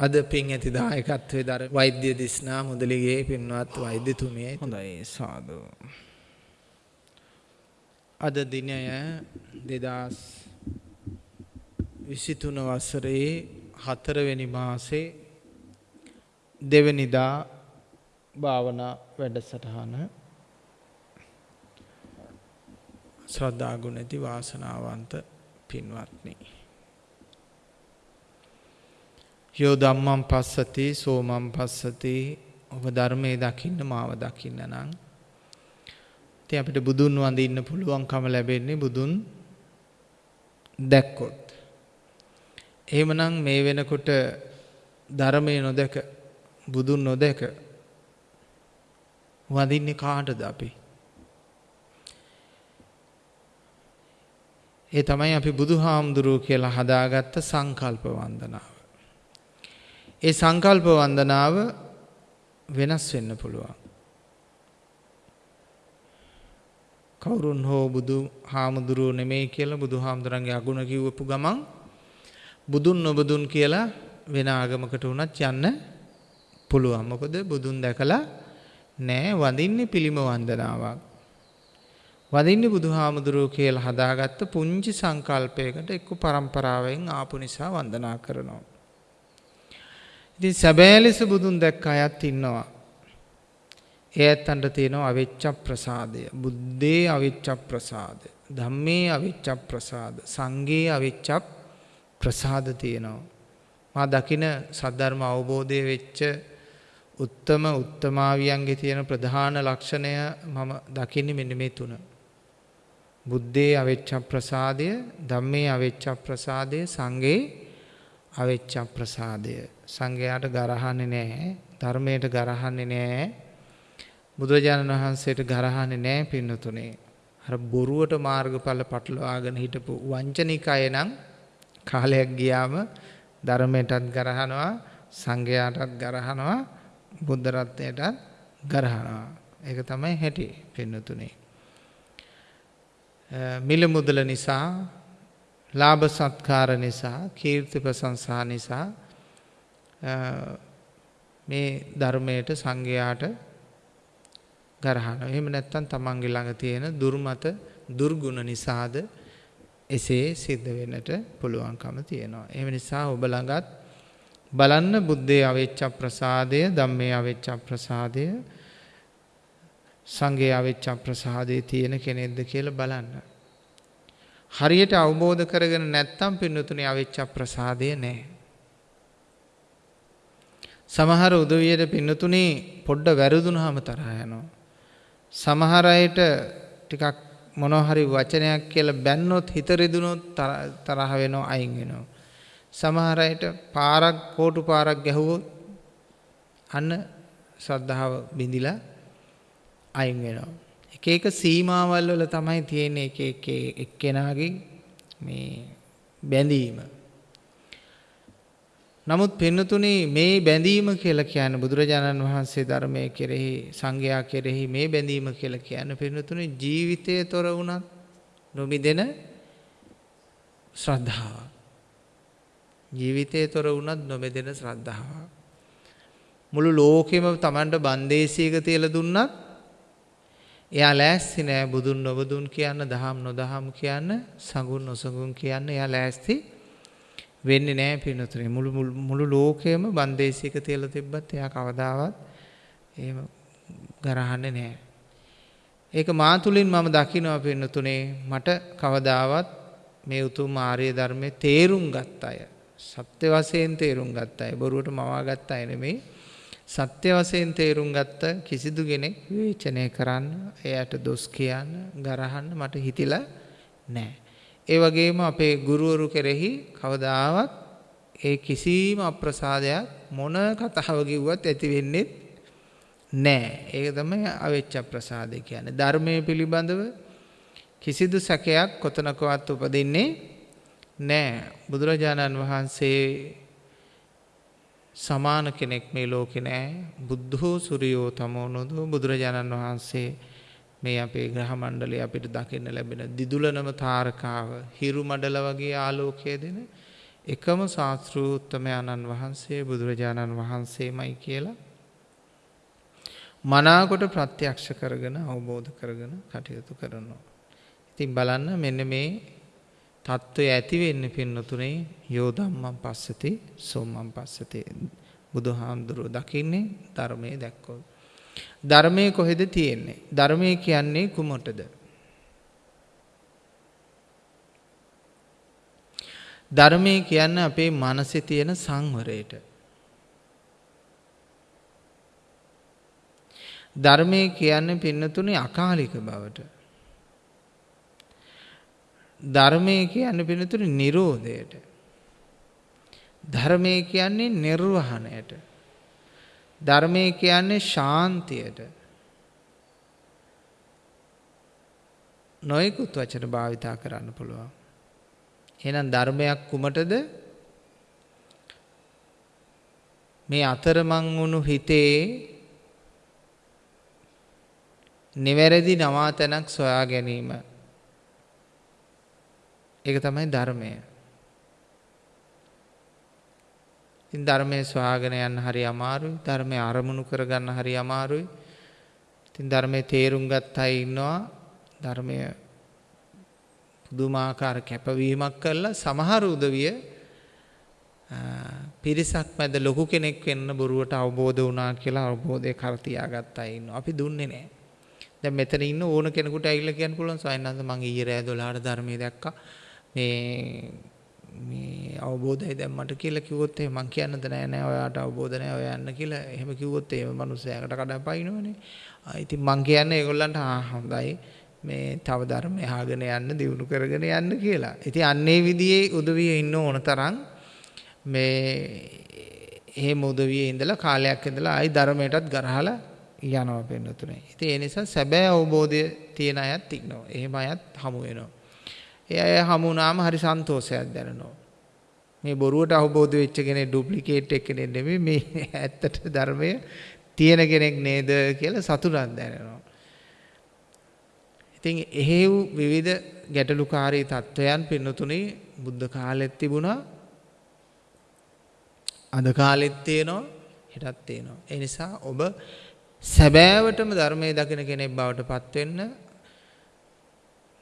අද පින් ඇති දායකත්වයේ දර වෛද්‍ය දිස්නා මුදලිගේ පින්වත් වෛද්‍යතුමියයි හොඳයි සාදු. අද දිනය දෙදස් විසිතුන වසරේ හතරවෙනි මාසේ දෙවනිදා භාවනා වැඩසටහන ශ්‍රද්ධාගුණැති වාසනාවන්ත පින්වත්නි. යෝ දම්මම් පස්සති සෝමම් පස්සති ඔබ ධර්මය දකින්න මාව දකින්න නං. ති අපිට බුදුන් වඳඉන්න පුළුවන්කම ලැබෙන්නේ බුදුන් දැක්කොත්. එහෙමනම් මේ වෙනකොට ධර්මය නොදැක බුදුන් නොදැක වඳින්නේ කාටද අපි. ඒ තමයි අපි බුදු හාමුදුරුව කියලා හදාගත්ත සංකල්ප වන්දනාව. ඒ සංකල්ප වන්දනාව වෙනස් වෙන්න පුළුවන්. කවුරුන් හෝ බුදු හාමුදුරුව නෙමේ කියලා බුදු හාමුදුරන්ගේ අගුණ කිව්වපු ගමන් බුදුන් නොබදුන් කියලා වෙන ආගමකට වුණත් යන්න පුළුවන්. මොකද බුදුන් දැකලා නෑ වඳින්නේ පිළිම වන්දනාවක්. වදින්නේ බුදු හාමුදුරුව කියලා හදාගත්ත පුංචි සංකල්පයකට එක්ක පරම්පරාවෙන් ආපු නිසා වන්දනා කරනවා. ඉතින් සැබෑ ලෙස බුදුන් දැක්ක අයත් ඉන්නවා. ඒ ඇත්තන්ට තියෙනවා අවිච්ඡ ප්‍රසාදය. බුද්දේ අවිච්ඡ ප්‍රසාද. ධම්මේ අවිච්ඡ ප්‍රසාද. සංඝේ අවිච්ඡ ප්‍රසාද තියෙනවා. මා දකින සද්ධර්ම අවබෝධය වෙච්ච උත්තම උත්තමාවියන්ගේ තියෙන ප්‍රධාන ලක්ෂණය මම දකින්නේ මෙන්න මේ තුන. බුද්ධේ අවෙච්ච ප්‍රසාදය, ධම්මේ අවෙච්ච ප්‍රසාදය, සංඝේ අවෙච්ච ප්‍රසාදය. සංඝයාට ගරහන්නේ නැහැ, ධර්මයට ගරහන්නේ නැහැ. බුදුරජාණන් වහන්සේට ගරහන්නේ නැහැ පින්නතුනේ. අර බොරුවට මාර්ගඵල පටලවාගෙන හිටපු වංචනික අය නම් කාලයක් ගියාම ධර්මයටත් ගරහනවා සංඝයාටත් ගරහනවා බුද්ධ රත්නයටත් ගරහනවා. ඒක තමයි හැටි පින්නතුනේ. මිල මුදල නිසා ලාභ සත්කාර නිසා කීර්ති ප්‍රශංසා නිසා මේ ධර්මයට සංඝයාට ගරහන. එහෙම නැත්නම් තමන්ගේ ළඟ තියෙන දුර්මත දුර්ගුණ නිසාද එසේ සිද්ධ වෙන්නට පුළුවන්කම තියෙනවා. එහෙම නිසා ඔබ ළඟත් බලන්න බුද්ධයේ අවෙච්ච ප්‍රසාදය, ධම්මේ අවෙච්ච ප්‍රසාදය, සංඝයේ අවෙච්ච ප්‍රසාදයේ තියෙන කෙනෙක්ද කියලා බලන්න. හරියට අවබෝධ කරගෙන නැත්තම් පින්නතුනේ අවෙච්ච ප්‍රසාදය නැහැ. සමහර උදවියට පින්නතුනේ පොඩ්ඩ වැරදුනහම තරහ යනවා. සමහර අයට ටිකක් මොනවා හරි වචනයක් කියලා බැන්නොත් හිත රිදුනොත් තරහ වෙනවා අයින් වෙනවා. සමහර අයට පාරක් කෝටු පාරක් ගැහුවොත් අන්න ශ්‍රද්ධාව බිඳිලා අයින් වෙනවා. එක එක සීමාවල් වල තමයි තියෙන්නේ එක එක එක්කෙනාගේ මේ බැඳීම. නමුත් පින්නතුනේ මේ බැඳීම කියලා කියන්නේ බුදුරජාණන් වහන්සේ ධර්මයේ කෙරෙහි සංඝයා කෙරෙහි මේ බැඳීම කියලා කියන්නේ පින්නතුනේ ජීවිතයේ තොර වුණත් නොමිදෙන ශ්‍රද්ධාව. ජීවිතයේ තොර වුණත් නොමෙදෙන ශ්‍රද්ධාව. මුළු ලෝකෙම Tamanට බන්දේසියක තියලා දුන්නත් එයා ලෑස්ති නෑ බුදුන් නොබදුන් කියන්න දහම් නොදහම් කියන්න සඟුන් නොසඟුන් කියන්න එයා ලෑස්ති වෙන්නේ නෑ පිනතුනේ මුළු මුළු ලෝකයම බන්දේසික තියලා තිබ්බත් එයා කවදාවත් එහෙම ගරහන්නේ නෑ. ඒක මා තුලින් මම දකිනවා පින්නතුනේ මට කවදාවත් මේ උතුම් ආර්ය ධර්මයේ තේරුම් ගත්ත අය සත්‍ය වශයෙන් තේරුම් ගත්ත අය බොරුවට මවා ගත්ත අය නෙමෙයි සත්‍ය වශයෙන් තේරුම් ගත්ත කිසිදු කෙනෙක් විවේචනය කරන්න එයට දොස් කියන්න ගරහන්න මට හිතිලා නෑ. ඒ වගේම අපේ ගුරුවරු කෙරෙහි කවදාවත් ඒ කිසිම අප්‍රසාදයක් මොන කතාව කිව්වත් ඇති වෙන්නේ නෑ. ඒක තමයි අවෙච්ච ප්‍රසාදය කියන්නේ. ධර්මයේ පිළිබඳව කිසිදු සැකයක් කොතනකවත් උපදින්නේ නෑ. බුදුරජාණන් වහන්සේ සමාන කෙනෙක් මේ ලෝකේ නෑ. බුද්ධෝ සූර්යෝ තමෝනෝදෝ බුදුරජාණන් වහන්සේ මේ අපේ ග්‍රහ මණ්ඩලය අපිට දකින්න ලැබෙන දිදුලනම තාරකාව හිරු මඩල වගේ ආලෝකය දෙන එකම ශාස්තෘූත්තමයණන් වහන්සේ බුදුරජාණන් වහන්සේමයි කියලා මනාකොට ප්‍රත්‍යක්ෂ කරගෙන අවබෝධ කරගෙන කටයුතු කරනවා. ඉතින් බලන්න මෙන්න මේ තත්ත්වය ඇතිවෙන්න පින්නතුනේ යෝදම්මන් පස්සති සොම්මන් පස්සති බුදු හාමුදුරුව දකින්නේ ධර්මය දැක්කෝ. ධර්මයේ කොහෙද තියෙන්නේ? ධර්මයේ කියන්නේ කුමටද? ධර්මයේ කියන්නේ අපේ මනසේ තියෙන සංවරයට. ධර්මයේ කියන්නේ පින්නතුනේ අකාලික බවට. ධර්මයේ කියන්නේ පින්නතුනේ නිරෝධයට. ධර්මයේ කියන්නේ නිර්වහණයට. ධර්මයේ කියන්නේ ශාන්තියට. නොයෙකුත් වචන භාවිතා කරන්න පුළුවන්. එහෙනම් ධර්මයක් කුමටද? මේ අතරමං වුණු හිතේ නිවැරදි නවාතැනක් සොයා ගැනීම. ඒක තමයි ධර්මය. ඉතින් ධර්මයේ සොයාගෙන යන්න හරි අමාරුයි. ධර්මයේ අරමුණු කරගන්න හරි අමාරුයි. ඉතින් ධර්මයේ තේරුම් ගත්ත අය ඉන්නවා. ධර්මය පුදුමාකාර කැපවීමක් කළා සමහර උදවිය පිරිසක් මැද ලොකු කෙනෙක් වෙන්න බොරුවට අවබෝධ වුණා කියලා අවබෝධය කර තියාගත්ත අය ඉන්නවා. අපි දුන්නේ නැහැ. දැන් මෙතන ඉන්න ඕන කෙනෙකුට ඇවිල්ලා කියන්න පුළුවන් සයන්නාන්ද මම ඊයේ රෑ 12ට ධර්මයේ දැක්කා. මේ මේ අවබෝධය දැන් මට කියලා කිව්වොත් එහෙම මං කියන්නද නෑ නෑ ඔයාට අවබෝධ නෑ ඔයා යන්න කියලා එහෙම කිව්වොත් එහෙම මිනිස්සයාකට කඩපයින්නවනේ. ආ ඉතින් මං කියන්නේ ඒගොල්ලන්ට ආ හොඳයි මේ තව ධර්මය අහගෙන යන්න දියුණු කරගෙන යන්න කියලා. ඉතින් අන්නේ විදිහේ උදවිය ඉන්න ඕන තරම් මේ එහෙම උදවියේ ඉඳලා කාලයක් ඉඳලා ආයි ධර්මයටත් ගරහලා යනවා පෙන්නතුනේ. ඉතින් ඒ නිසා සැබෑ අවබෝධය තියෙන අයත් ඉන්නවා. එහෙම අයත් හමු වෙනවා. ඒ අය හමු වුණාම හරි සන්තෝෂයක් දැනෙනවා. මේ බොරුවට අවබෝධ වෙච්ච කෙනෙක් ඩුප්ලිකේට් එක කෙනෙක් නෙමෙයි මේ ඇත්තට ධර්මය තියෙන කෙනෙක් නේද කියලා සතුටක් දැනෙනවා. ඉතින් එහෙව් විවිධ ගැටලුකාරී තත්වයන් පින්නතුනේ බුද්ධ කාලෙත් තිබුණා. අද කාලෙත් තියෙනවා හෙටත් තියෙනවා. ඒ නිසා ඔබ සැබෑවටම ධර්මයේ දකින කෙනෙක් බවට පත් වෙන්න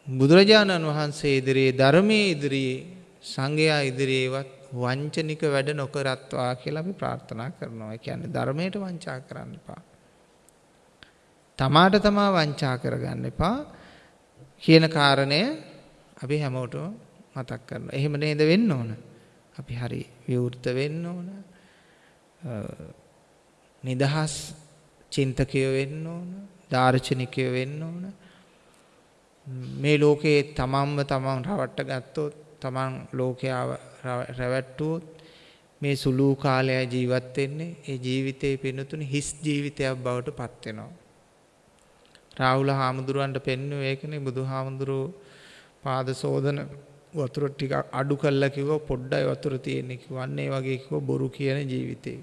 බුදුරජාණන් වහන්සේ ඉදිරියේ ධර්මයේ ඉදිරියේ සංඝයා ඉදිරියේවත් වංචනික වැඩ නොකරත්වා කියලා අපි ප්‍රාර්ථනා කරනවා. ඒ කියන්නේ ධර්මයට වංචා කරන්න එපා. තමාට තමා වංචා කරගන්න එපා කියන කාරණය අපි හැමෝටම මතක් කරනවා. එහෙම නේද වෙන්න ඕන. අපි හරි විවෘත වෙන්න ඕන. නිදහස් චින්තකයෝ වෙන්න ඕන. දාර්ශනිකයෝ වෙන්න ඕන. මේ ලෝකයේ තමන්ව තමන් රවට්ට ගත්තොත් තමන් ලෝකයාව රැවැට්ටුවොත් මේ සුළු කාලය ජීවත් වෙන්නේ ඒ ජීවිතේ පිනතුනේ හිස් ජීවිතයක් බවට පත් වෙනවා. රාහුල හාමුදුරුවන්ට පෙන්වුවේ ඒකනේ බුදුහාමුදුරුවෝ පාද සෝදන වතුර ටිකක් අඩු කළා කිව්වා පොඩ්ඩයි වතුර තියෙන්නේ කිව්වා. අන්න ඒ වගේ කිව්වා බොරු කියන ජීවිතේ.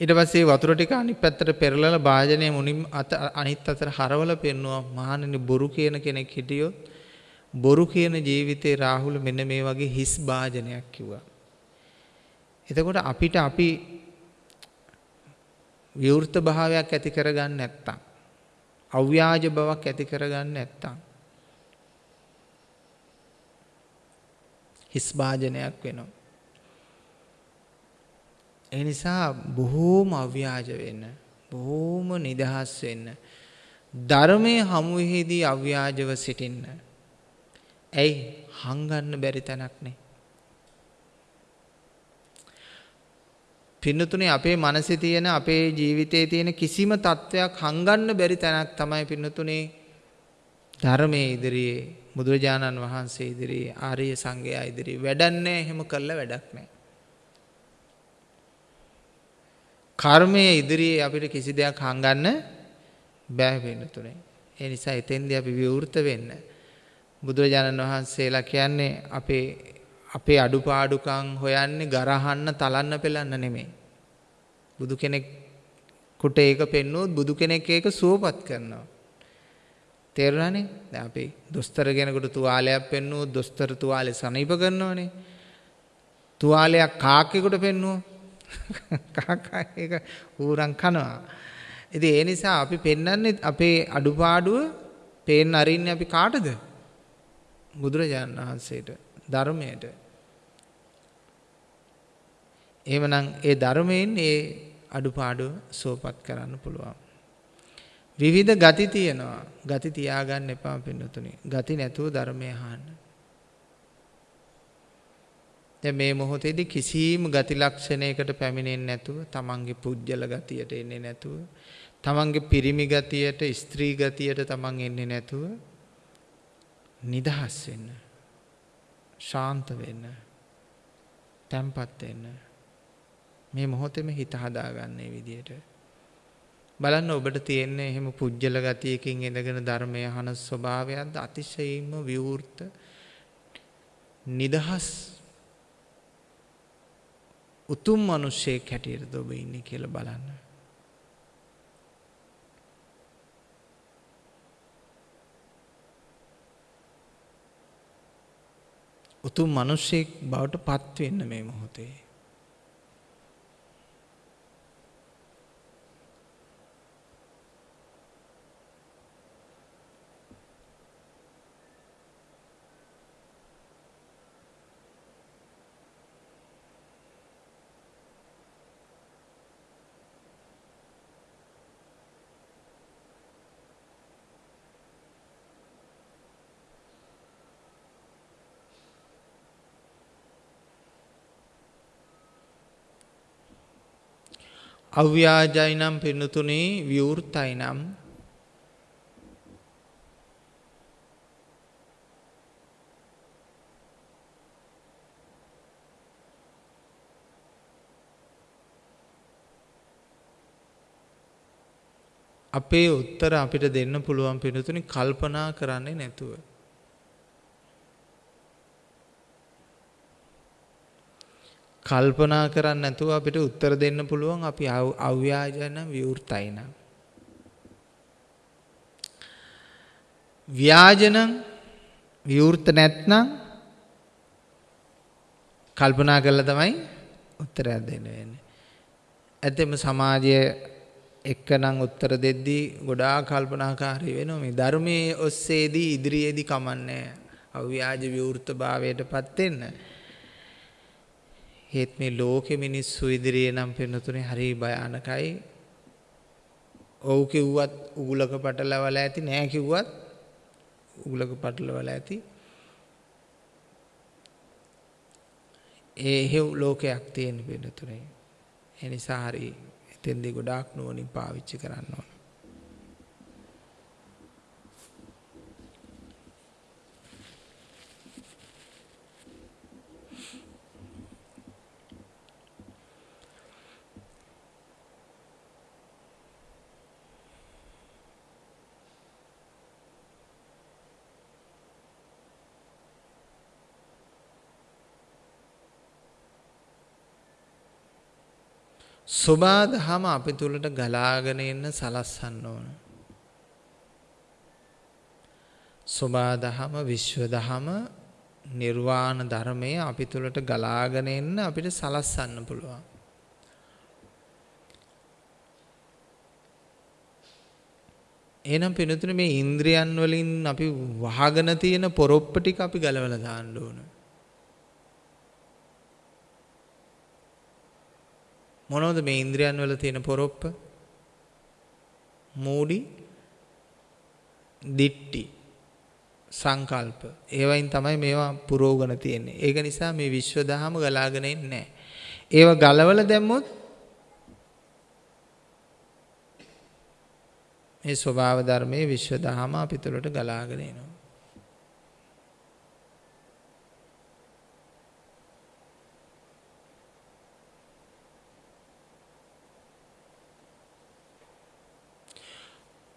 ඊට පස්සේ වතුර ටික අනිත් පැත්තට පෙරලලා භාජනය මුනින් අත අනිත් අතට හරවලා පෙන්නවා මහණෙනි බොරු කියන කෙනෙක් හිටියොත් බොරු කියන ජීවිතේ රාහුල මෙන්න මේ වගේ හිස් භාජනයක් කිව්වා. එතකොට අපිට අපි විවෘත භාවයක් ඇති කරගන්න නැත්තම් අව්‍යාජ බවක් ඇති කරගන්න නැත්තම් හිස් භාජනයක් වෙනවා. ඒ නිසා බොහෝම අව්‍යාජ වෙන්න බොහෝම නිදහස් වෙන්න ධර්මයේ හමුවේදී අව්‍යාජව සිටින්න. ඇයි හංගන්න බැරි තැනක් නේ. පින්නතුනේ අපේ මනසේ තියෙන අපේ ජීවිතයේ තියෙන කිසිම තත්වයක් හංගන්න බැරි තැනක් තමයි පින්නතුනේ ධර්මයේ ඉදිරියේ බුදුරජාණන් වහන්සේ ඉදිරියේ ආර්ය සංඝයා ඉදිරියේ වැඩක් නැහැ එහෙම කළා වැඩක් නැහැ. කර්මයේ ඉදිරියේ අපිට කිසි දෙයක් හංගන්න බෑ වෙන තුනේ. ඒ නිසා එතෙන්දී අපි විවෘත වෙන්න. බුදුරජාණන් වහන්සේලා කියන්නේ අපේ අපේ අඩුපාඩුකම් හොයන්නේ ගරහන්න තලන්න පෙලන්න නෙමෙයි. බුදු කෙනෙක් කුට ඒක පෙන්වුවොත් බුදු කෙනෙක් ඒක සුවපත් කරනවා. තේරුණානේ? දැන් අපි දොස්තර කෙනෙකුට තුවාලයක් පෙන්නුවොත් දොස්තර තුවාලේ සනීප කරනවනේ. තුවාලයක් කාක්කෙකුට පෙන්නුවොත් කාකා ඒක ඌරන් කනවා. ඉතින් ඒ නිසා අපි පෙන්වන්නේ අපේ අඩුපාඩුව පේන්න අරින්නේ අපි කාටද? බුදුරජාණන් වහන්සේට ධර්මයට. එහෙමනම් ඒ ධර්මයෙන් ඒ අඩුපාඩුව සෝපත් කරන්න පුළුවන්. විවිධ ගති තියෙනවා. ගති තියාගන්න එපා පින්නතුනි. ගති නැතුව ධර්මය අහන්න. දැන් මේ මොහොතේදී කිසිම ගති ලක්ෂණයකට පැමිණෙන්නේ නැතුව තමන්ගේ පුජ්‍යල ගතියට එන්නේ නැතුව තමන්ගේ පිරිමි ගතියට ස්ත්‍රී ගතියට තමන් එන්නේ නැතුව නිදහස් වෙන්න ශාන්ත වෙන්න තැම්පත් වෙන්න. මේ මොහොතේම හිත හදාගන්න මේ විදියට. බලන්න ඔබට තියෙන්නේ එහෙම පුජ්‍යල ගතියකින් ඉඳගෙන ධර්මය අහන ස්වභාවයක්ද? අතිශයින්ම විවෘත නිදහස් උතුම් මිනිසෙක් හැටියටද ඔබ ඉන්නේ කියලා බලන්න. උතුම් මිනිසෙක් බවට පත් වෙන්න මේ මොහොතේ. අව්‍යාජයි නම් පින්නතුනේ විවෘතයි නම් අපේ උත්තර අපිට දෙන්න පුළුවන් පිනතුනි කල්පනා කරන්නේ නැතුව. කල්පනා කරන්න නැතුව අපිට උත්තර දෙන්න පුළුවන් අපි අව්‍යාජන විවෘතයි නම්. ව්‍යාජනම් විවෘත නැත්නම් කල්පනා කරලා තමයි උත්තරයක් දෙන්න වෙන්නේ. ඇත්තම සමාජය එක්කනම් උත්තර දෙද්දී ගොඩාක් කල්පනාකාරී වෙනවා මේ ධර්මයේ ඔස්සේදී ඉදිරියේදී කමන්නේ අව්‍යාජ විවෘතභාවයටපත් වෙන්න. ඒත් මේ ලෝකෙ මිනිස්සු ඉදිරියේ නම් පෙනුතුනේ හරි භයානකයි. ඔව් කිව්වත් උගුලක පටලවලා ඇති නෑ කිව්වත් උගුලක පටලවලා ඇති. ඒ හේව් ලෝකයක් තියෙන පෙනුතුනේ. ඒ නිසා හරි එතෙන්දී ගොඩාක් නුවණින් පාවිච්චි කරන්න ඕන. සොබා දහම අපි තුළට ගලාගෙන එන්න සලස්සන්න ඕන. සොබා දහම විශ්ව දහම නිර්වාණ ධර්මය අපි තුළට ගලාගෙන එන්න අපිට සලස්සන්න පුළුවන්. එහෙනම් පිනතුනේ මේ ඉන්ද්‍රියන් වලින් අපි වහගෙන තියෙන පොරොප්ප ටික අපි ගලවලා දාන්න ඕනේ. මොනවද මේ ඉන්ද්‍රියන් වල තියෙන පොරොප්ප? මූඩි, දිට්ටි, සංකල්ප. ඒවයින් තමයි මේවා පුරෝගණ තියෙන්නේ. ඒක නිසා මේ විශ්ව දහම ගලාගෙන ඉන්නේ නැහැ. ඒව ගලවලා දැම්මොත් මේ ස්වභාව ධර්මයේ විශ්ව දහම අපි තුළට ගලාගෙන එනවා.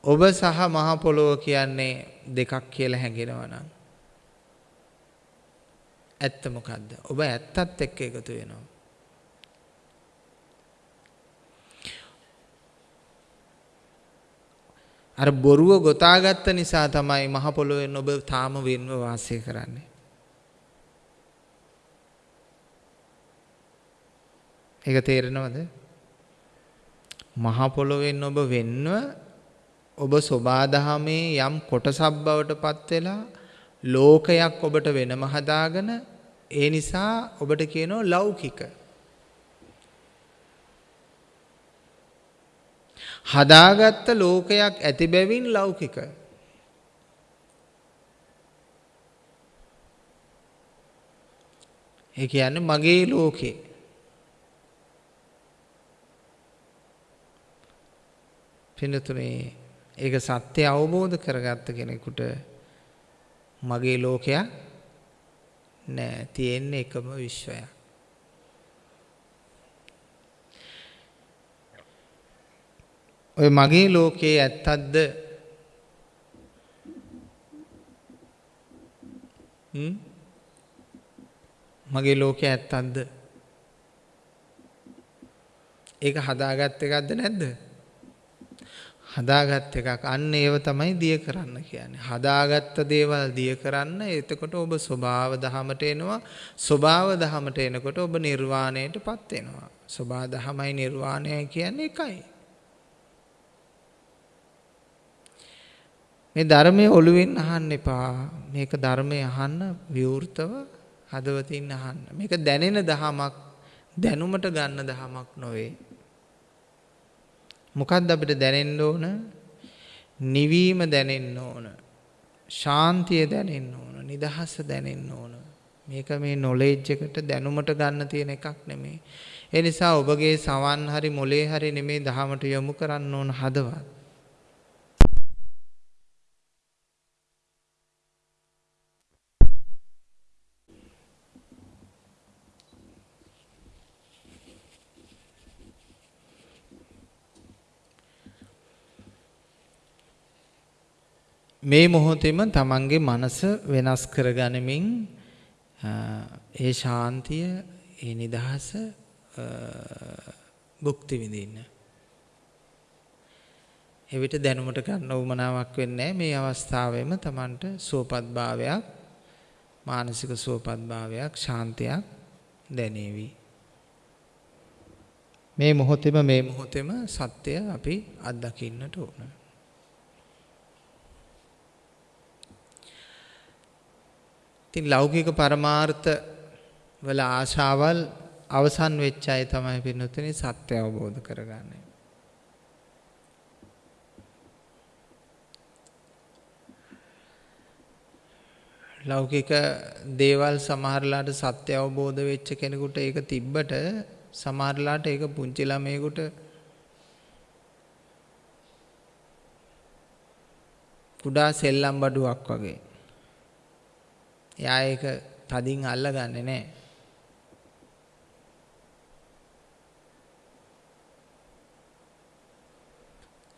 ඔබ සහ මහ පොළොව කියන්නේ දෙකක් කියලා හැඟෙනවා නම් ඇත්ත මොකද්ද? ඔබ ඇත්තත් එක්ක එකතු වෙනවා. අර බොරුව ගොතාගත්ත නිසා තමයි මහ පොළොවෙන් ඔබ තාම වෙන්ව වාසය කරන්නේ. ඒක තේරෙනවද? මහ පොළොවෙන් ඔබ වෙන්ව ඔබ සෝබාදහමේ යම් කොටසක් බවට පත් වෙලා ලෝකයක් ඔබට වෙනම හදාගෙන ඒ නිසා ඔබට කියනවා ලෞකික හදාගත්ත ලෝකයක් ඇති බැවින් ලෞකික. ඒ කියන්නේ මගේ ලෝකේ. පිනතුනේ ඒක සත්‍ය අවබෝධ කරගත්ත කෙනෙකුට මගේ ලෝකයක් නෑ. තියෙන්නේ එකම විශ්වයක්. ඔය මගේ ලෝකයේ ඇත්තක්ද? මගේ ලෝකයේ ඇත්තක්ද? ඒක හදාගත් එකක්ද නැද්ද? හදාගත් එකක් අන්න ඒව තමයි දිය කරන්න කියන්නේ හදාගත්ත දේවල් දිය කරන්න එතකොට ඔබ ස්වභාව දහමට එනවා ස්වභාව දහමට එනකොට ඔබ නිර්වාණයට පත් වෙනවා ස්වභාව දහමයි නිර්වාණය කියන්නේ එකයි මේ ධර්මයේ ඔළුවෙන් අහන්න එපා. මේක ධර්මයේ අහන්න විවෘතව හදවතින් අහන්න. මේක දැනෙන දහමක් දැනුමට ගන්න දහමක් නොවේ. මොකද්ද අපිට දැනෙන්න ඕන? නිවීම දැනෙන්න ඕන. ශාන්තිය දැනෙන්න ඕන. නිදහස දැනෙන්න ඕන. මේක මේ නොලෙජ් එකට දැනුමට ගන්න තියෙන එකක් නෙමෙයි. ඒ නිසා ඔබගේ සවන් හරි මොලේ හරි නෙමෙයි දහමට යොමු කරන්න ඕන හදවත්. මේ මොහොතේම තමන්ගේ මනස වෙනස් කරගනිමින් ඒ ශාන්තිය ඒ නිදහස භුක්ති විඳින්න. එවිට දැනුමට ගන්න උවමනාවක් වෙන්නේ මේ අවස්ථාවෙම තමන්ට සුවපත් භාවයක් මානසික සුවපත් භාවයක් ශාන්තියක් දැනේවි. මේ මොහොතේම මේ මොහොතේම සත්‍ය අපි අත්දකින්නට ඕන. ඉතින් ලෞකික පරමාර්ථ වල ආශාවල් අවසන් වෙච්ච අය තමයි පින්නතුනි සත්‍ය අවබෝධ කරගන්නේ. ලෞකික දේවල් සමහරලාට සත්‍ය අවබෝධ වෙච්ච කෙනෙකුට ඒක තිබ්බට සමහරලාට ඒක පුංචි ළමයෙකුට කුඩා සෙල්ලම් බඩුවක් වගේ එයා ඒක තදින් අල්ලගන්නේ නැහැ.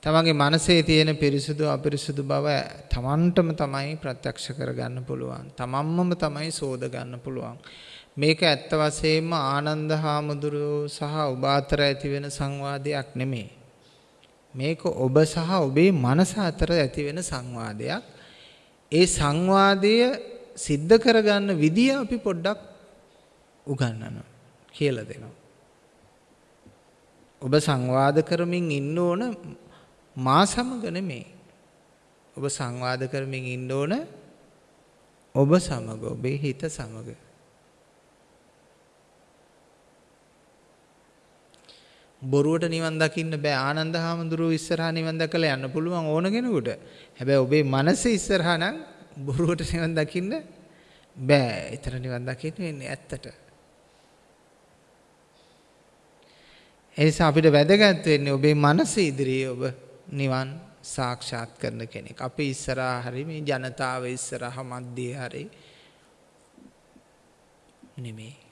තමන්ගේ මනසේ තියෙන පිරිසුදු අපිරිසුදු බව තමන්ටම තමයි ප්‍රත්‍යක්ෂ කරගන්න පුළුවන්. තමන්මම තමයි සෝද ගන්න පුළුවන්. මේක ඇත්ත වශයෙන්ම ආනන්ද හාමුදුරුවෝ සහ ඔබ අතර ඇති වෙන සංවාදයක් නෙමෙයි. මේක ඔබ සහ ඔබේ මනස අතර ඇති වෙන සංවාදයක්. ඒ සංවාදය සිද්ධ කරගන්න විදිය අපි පොඩ්ඩක් උගන්වනවා කියලා දෙනවා. ඔබ සංවාද කරමින් ඉන්න ඕන මා සමග නෙමෙයි. ඔබ සංවාද කරමින් ඉන්න ඕන ඔබ සමග ඔබේ හිත සමග. බොරුවට නිවන් දකින්න බෑ ආනන්ද හාමුදුරුවෝ ඉස්සරහා නිවන් දැකලා යන්න පුළුවන් ඕන කෙනෙකුට. හැබැයි ඔබේ මනස ඉස්සරහා නම් බොරුවට නිවන් දකින්න බෑ. ඊතර නිවන් දකින්න වෙන්නේ ඇත්තට. ඒ නිසා අපිට වැදගත් වෙන්නේ ඔබේ මනස ඉදිරියේ ඔබ නිවන් සාක්ෂාත් කරන කෙනෙක්. අපි ඉස්සරහා හරි මේ ජනතාව ඉස්සරහා මැද්දේ හරි නෙමෙයි.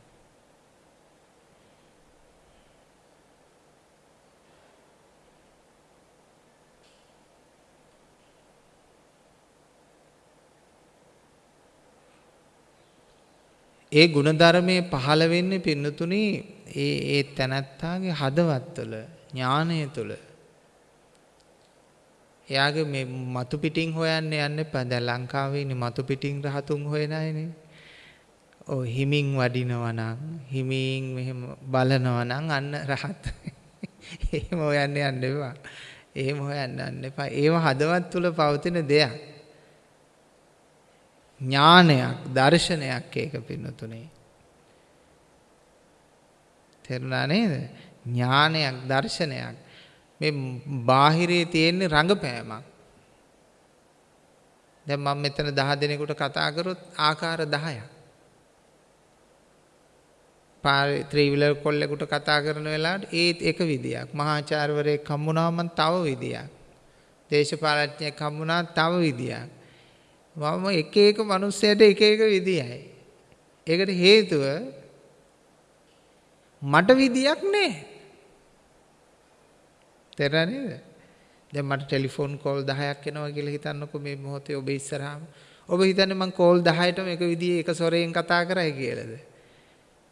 ඒ ಗುಣධර්මයේ පහළ වෙන්නේ පින්නතුනි ඒ ඒ තැනත්තාගේ හදවත් තුළ ඥානය තුළ එයාගේ මේ මතු පිටින් හොයන්න යන්න එපා. දැන් ලංකාවේ ඉන්නේ මතු පිටින් රහතුන් හොයන අයනේ. ඔව් හිමින් වඩිනවා නම් හිමින් මෙහෙම බලනවා නම් අන්න රහත්. එහෙම හොයන්න යන්න එපා. එහෙම හොයන්න යන්න එපා. ඒව හදවත් තුල පවතින දෙයක්. ඥානයක්, දර්ශනයක් ඒක පින්නතුනේ. තේරුණා නේද? ඥානයක්, දර්ශනයක්. මේ බාහිරේ තියෙන රංගපෑමක්. දැන් මම මෙතන 10 දෙනෙකුට කතා කරොත් ආකාර 10ක්. පාරේ ත්‍රිවිලර් කොල්ලෙකුට කතා කරන වෙලාවට ඒත් එක විදියක්. මහාචාර්යවරයෙක් හම්බුනාම තව විදියක්. දේශපාලඥයෙක් හම්බුනා තව විදියක්. මම එක එක මිනිස්සයට එක එක විදියයි. ඒකට හේතුව මට විදියක් නැහැ. තේරෙනා නේද? දැන් මට ටෙලිෆෝන් කෝල් 10ක් එනවා කියලා හිතන්නකෝ මේ මොහොතේ ඔබ ඉස්සරහාම. ඔබ හිතන්නේ මං කෝල් 10ටම එක විදිහේ එක සොරෙන් කතා කරයි කියලාද?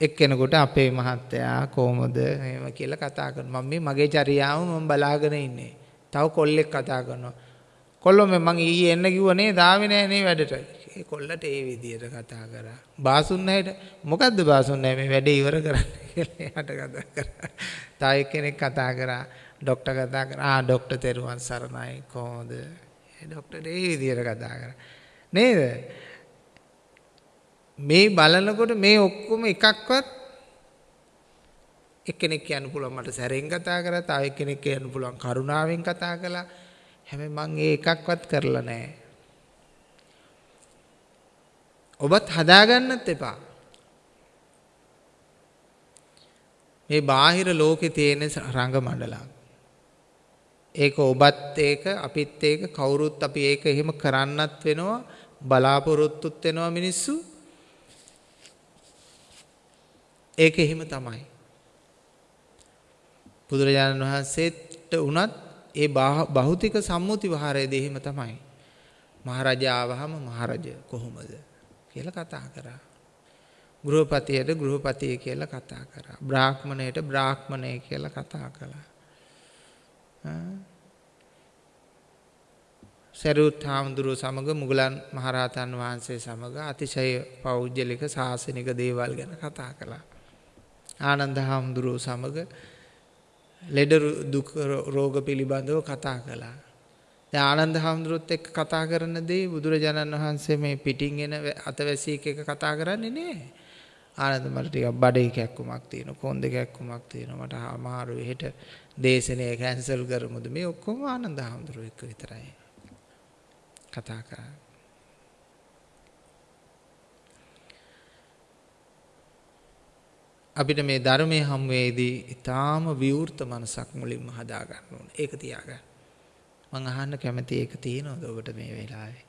එක්කෙනෙකුට අපේ මහත්තයා කොහමද එහෙම කියලා කතා කරනවා. මම මේ මගේ චර්යාව මම බලාගෙන ඉන්නේ. තව කොල්ලෙක් කතා කරනවා. කොල්ලෝ මම ඊයේ එන්න කිව්වනේ දාවේ නෑ නේ වැඩට. ඒ කොල්ලට ඒ විදියට කතා කරා. බාසුන් නැහැට මොකද්ද බාසුන් නැහැ මේ වැඩේ ඉවර කරන්න කියලා එයාට කතා කරා. තව එක්කෙනෙක් කතා කරා. ડોක්ටර් කතා කරා. ආ ડોක්ටර් තෙරුවන් සරණයි කොහොමද? ඒ ડોක්ටර් ඒ විදියට කතා කරා. නේද? මේ බලනකොට මේ ඔක්කොම එකක්වත් එක්කෙනෙක් කියන්න පුළුවන් මට සැරෙන් කතා කරා. තව එක්කෙනෙක් කියන්න පුළුවන් කරුණාවෙන් කතා කළා. හැබැයි මං ඒ එකක්වත් කරලා නැහැ. ඔබත් හදාගන්නත් එපා. මේ බාහිර ලෝකේ තියෙන රංග මණ්ඩලක් ඒක ඔබත් ඒක අපිත් ඒක කවුරුත් අපි ඒක එහෙම කරන්නත් වෙනවා බලාපොරොත්තුත් වෙනවා මිනිස්සු. ඒක එහෙම තමයි. බුදුරජාණන් වහන්සේට උනත් ඒ භෞතික සම්මුති විහාරයේදී එහෙම තමයි. මහරජා ආවහම මහරජ කොහොමද කියලා කතා කරා. ගෘහපතියට ගෘහපතිය කියලා කතා කරා. බ්‍රාහ්මණයට බ්‍රාහ්මණය කියලා කතා කළා. සරුත් හාමුදුරුව සමග මුගලන් මහරහතන් වහන්සේ සමග අතිශය පෞද්ගලික ශාසනික දේවල් ගැන කතා කළා. ආනන්ද හාමුදුරුව සමග ලෙඩ දුක් රෝග පිළිබඳව කතා කළා. දැන් ආනන්ද හාමුදුරුවොත් එක්ක කතා කරන දේ බුදුරජාණන් වහන්සේ මේ පිටින් එන අතවැසියෙක් එක්ක කතා කරන්නේ නෑ. ආනන්ද මට ටිකක් බඩේ කැක්කුමක් තියෙනවා කොන්ද කැක්කුමක් තියෙනවා මට අමාරුයි හෙට දේශනය කැන්සල් කරමුද මේ ඔක්කොම ආනන්ද හාමුදුරුවෝ එක්ක විතරයි කතා කරන්නේ අපිට මේ ධර්මයේ හම්වේදී ඊටාම විවෘත මනසක් මුලින්ම හදා ගන්න ඕනේ. ඒක තියාගන්න. මම අහන්න කැමති ඒක තියෙනවද ඔබට මේ වෙලාවේ?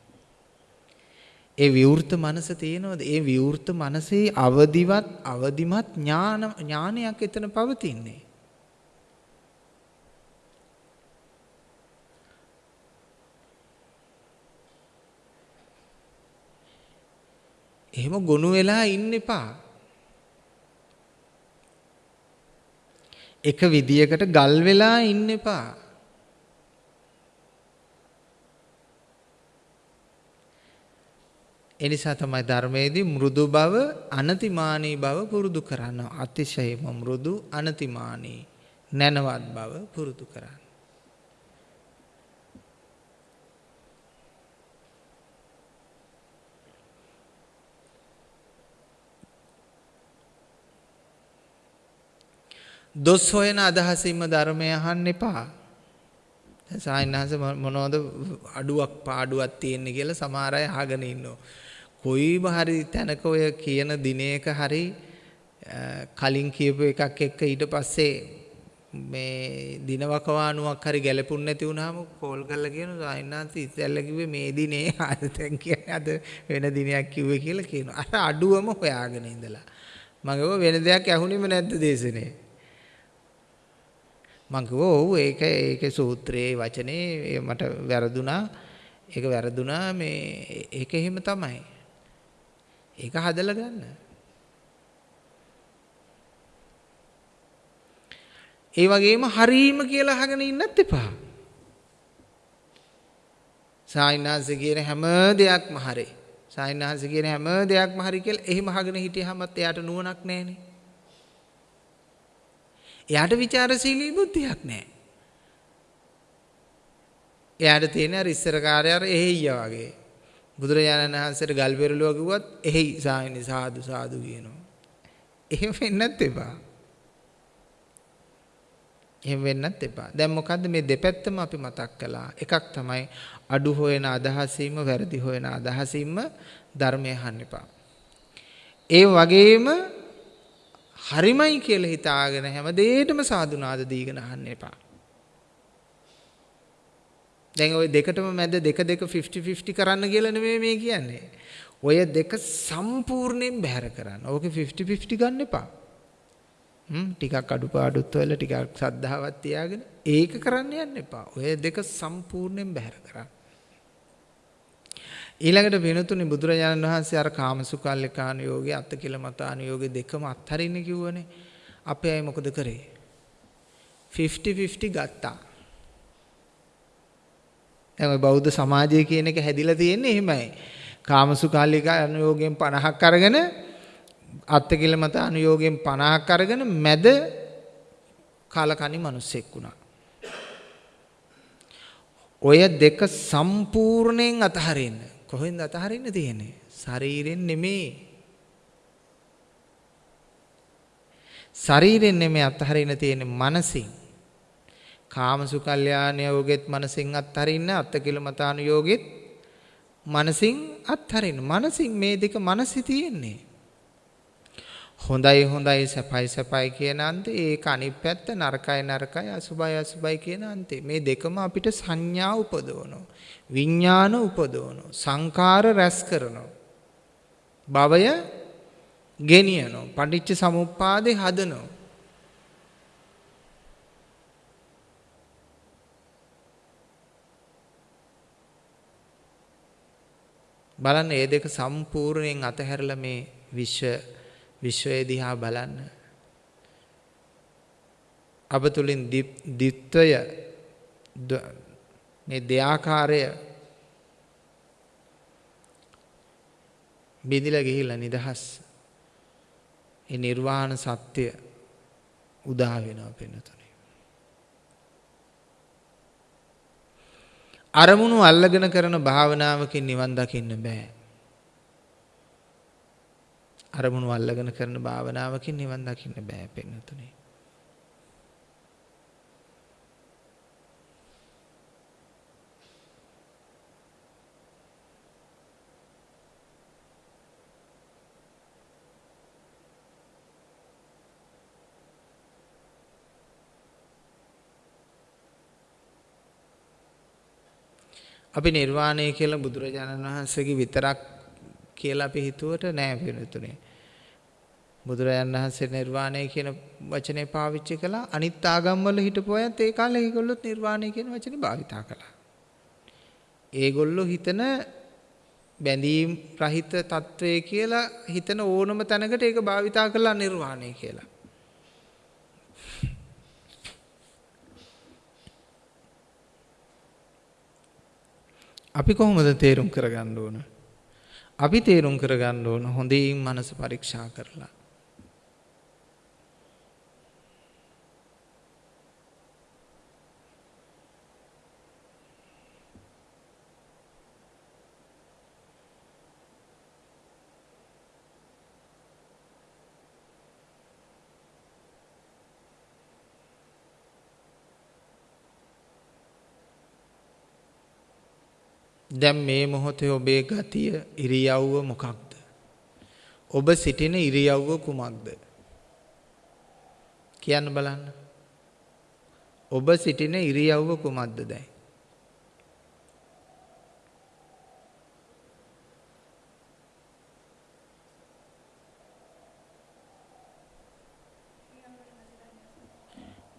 ඒ විවෘත මනස තියෙනවද? ඒ විවෘත මනසේ අවදිවත් අවදිමත් ඥාන ඥානයක් එතන පවතින්නේ. එහෙම ගොනු වෙලා ඉන්න එපා. එක විදියකට ගල් වෙලා ඉන්න එපා. එනිසා තමයි ධර්මයේදී මෘදු බව අනතිමානී බව පුරුදු කරන්න. අතිශයම මෘදු අනතිමානී නැනවත් බව පුරුදු කරන්න. දොස් හොයන අදහසින්ම ධර්මය අහන්න එපා. සායනහස මොනවද අඩුවක් පාඩුවක් තියෙන්නේ කියලා සමහර අය අහගෙන ඉන්නවා. කොයිම හරි තැනක ඔය කියන දිනයක හරි කලින් කියපු එකක් එක්ක ඊට පස්සේ මේ දිනවකවානුවක් හරි ගැලපුණ නැති වුනහම කෝල් කරලා කියන සායනහස ඉස්සෙල්ල කිව්වේ මේ දිනේ අද දැන් කියන්නේ අද වෙන දිනයක් කිව්වේ කියලා කියනවා. අර අඩුවම හොයාගෙන ඉඳලා. මම වෙන දෙයක් ඇහුණෙම නැද්ද දේශනේ? මං කිව්වා ඔව් ඒක ඒකේ සූත්‍රයේ වචනේ මට වැරදුනා ඒක වැරදුනා මේ ඒක එහෙම තමයි ඒක හදලා ගන්න ඒ වගේම හරීම කියලා අහගෙන ඉන්නත් එපා සායිනාංශ කියන හැම දෙයක්ම හරි. සායිනාංශ කියන හැම දෙයක්ම හරි කියලා එහෙම අහගෙන හිටියහමත් එයාට නුවණක් නැහනේ. එයාට ਵਿਚාරශීලී බුද්ධියක් නැහැ. එයාට තියෙන අර ඉස්සර කාර්යය අර එහෙయ్య වගේ. බුදුරජාණන් වහන්සේට ගල් පෙරළුව කිව්වත් එහෙයි සායනි සාදු සාදු කියනවා. එහෙම වෙන්නත් එපා. එහෙම වෙන්නත් එපා. දැන් මොකද්ද මේ දෙපැත්තම අපි මතක් කළා. එකක් තමයි අඩු හොයන අදහසීම, වැරදි හොයන අදහසීම ධර්මය අහන්න එපා. ඒ වගේම හරිමයි කියලා හිතාගෙන හැම දෙයකටම සාදුනාද දීගෙන අහන්න එපා. දැන් ওই දෙකටම මැද දෙක දෙක 50 50 කරන්න කියලා නෙමෙයි මේ කියන්නේ. ඔය දෙක සම්පූර්ණයෙන් බැහැර කරන්න. ඕකේ 50 50 ගන්න එපා. හ්ම් ටිකක් අඩුපාඩුත් වෙලා ටිකක් සද්ධාවක් තියාගෙන ඒක කරන්න යන්න එපා. ඔය දෙක සම්පූර්ණයෙන් බැහැර කරන්න. ඊළඟට වෙනතුනේ බුදුරජාණන් වහන්සේ අර කාමසුකල්ලිකානුයෝගේ අත්තකිලමතානුයෝගේ දෙකම අත්හරින්න කිව්වනේ. අපි අය මොකද කරේ? 50 50 ගත්තා. දැන් බෞද්ධ සමාජය කියන එක හැදිලා තියෙන්නේ එහෙමයි. කාමසුඛාලික අනුയോഗයෙන් 50ක් අරගෙන අත්තිකිල මත අනුയോഗයෙන් 50ක් අරගෙන මැද කාලකණි මිනිස්සෙක් වුණා. ඔය දෙක සම්පූර්ණයෙන් අතහරින්න. කොහෙන්ද අතහරින්න තියෙන්නේ? ශරීරෙන් නෙමේ. ශරීරෙන් නෙමේ අතහරින්න තියෙන්නේ මනසින්. කාමසුකල්යාණය යෝගෙත් මනසින් අත්හරින්න අත්තකිලමතාන යෝගෙත් මනසින් අත්හරින්න මනසින් මේ දෙක මනසි තියෙන්නේ හොඳයි හොඳයි සැපයි සැපයි කියන අන්තේ ඒක අනිත් පැත්ත නරකයි නරකයි අසුබයි අසුබයි කියන අන්තේ මේ දෙකම අපිට සංඥා උපදවනවා විඥාන උපදවනවා සංකාර රැස් කරනවා භවය ගෙනියනවා පටිච්ච සමුප්පාදේ හදනවා බලන්න මේ දෙක සම්පූර්ණයෙන් අතහැරලා මේ විශ්ව විශ්වය දිහා බලන්න. අප තුලින් දිත්වය මේ දෙආකාරය බිඳිලා ගිහිල්ලා නිදහස්. ඒ නිර්වාණ සත්‍ය උදා වෙනවා පෙනුතුනේ. අරමුණු අල්ලගෙන කරන භාවනාවකින් නිවන් දකින්න බෑ. අරමුණු අල්ලගෙන කරන භාවනාවකින් නිවන් දකින්න බෑ පෙන්නතුනේ. අපි නිර්වාණය කියලා බුදුරජාණන් වහන්සේගේ විතරක් කියලා අපි හිතුවට නෑ පිළිතුනේ. බුදුරජාණන් වහන්සේ නිර්වාණය කියන වචනේ පාවිච්චි කළා අනිත් ආගම්වල හිටපු අයත් ඒ කාලේ ඒගොල්ලොත් නිර්වාණය කියන වචනේ භාවිතා කළා. ඒගොල්ලෝ හිතන බැඳීම් රහිත తත්වයේ කියලා හිතන ඕනම තැනකට ඒක භාවිතා කළා නිර්වාණය කියලා. අපි කොහොමද තේරුම් කරගන්න ඕන? අපි තේරුම් කරගන්න ඕන හොඳින් මනස පරීක්ෂා කරලා. දැන් මේ මොහොතේ ඔබේ ගතිය ඉරියව්ව මොකක්ද? ඔබ සිටින ඉරියව්ව කුමක්ද? කියන්න බලන්න. ඔබ සිටින ඉරියව්ව කුමක්ද දැන්?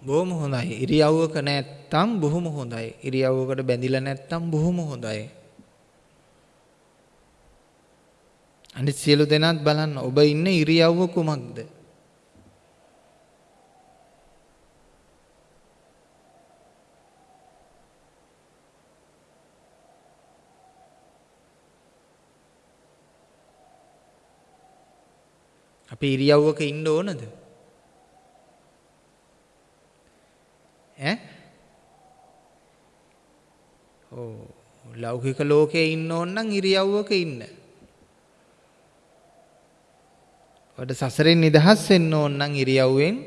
බොහොම හොඳයි. ඉරියව්වක නැත්තම් බොහොම හොඳයි. ඉරියව්වකට බැඳිලා නැත්තම් බොහොම හොඳයි. අනිත් සියලු දෙනාත් බලන්න ඔබ ඉන්න ඉරියව්ව කුමක්ද? අපි ඉරියව්වක ඉන්න ඕනද? ඈ? ඕ ලෞකික ලෝකයේ ඉන්න ඕන නම් ඉරියව්වක ඉන්න. වඩ සසරෙන් නිදහස් වෙන්න ඕන නම් ඉරියව්වෙන්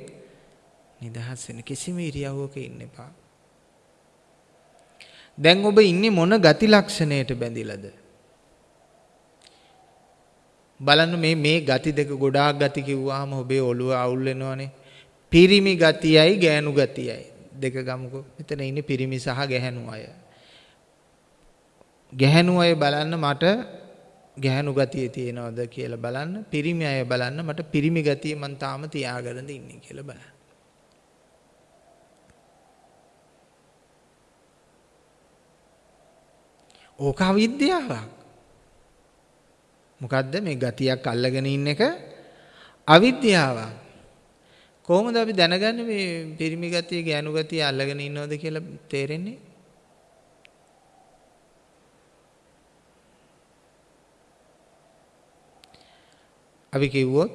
නිදහස් වෙන්න කිසිම ඉරියව්වක ඉන්න එපා. දැන් ඔබ ඉන්නේ මොන ගති ලක්ෂණයට බැඳිලාද? බලන්න මේ මේ ගති දෙක ගොඩාක් ගති කිව්වහම ඔබේ ඔළුව අවුල් වෙනවනේ. පිරිමි ගතියයි ගෑනු ගතියයි දෙක ගමුකෝ. මෙතන ඉන්නේ පිරිමි සහ ගැහැණු අය. ගැහැණු අය බලන්න මට ගැහැණු ගතිය තියෙනවද කියලා බලන්න. පිරිමි අය බලන්න මට පිරිමි ගතිය මං තාම තියාගෙනද ඉන්නේ කියලා බලන්න. ඕක අවිද්‍යාවක්. මොකද්ද මේ ගතියක් අල්ලගෙන ඉන්න එක අවිද්‍යාවක්. කොහොමද අපි දැනගන්නේ මේ පිරිමි ගතිය ගෑනු ගතිය අල්ලගෙන ඉන්නවද කියලා තේරෙන්නේ? අපි කිව්වොත්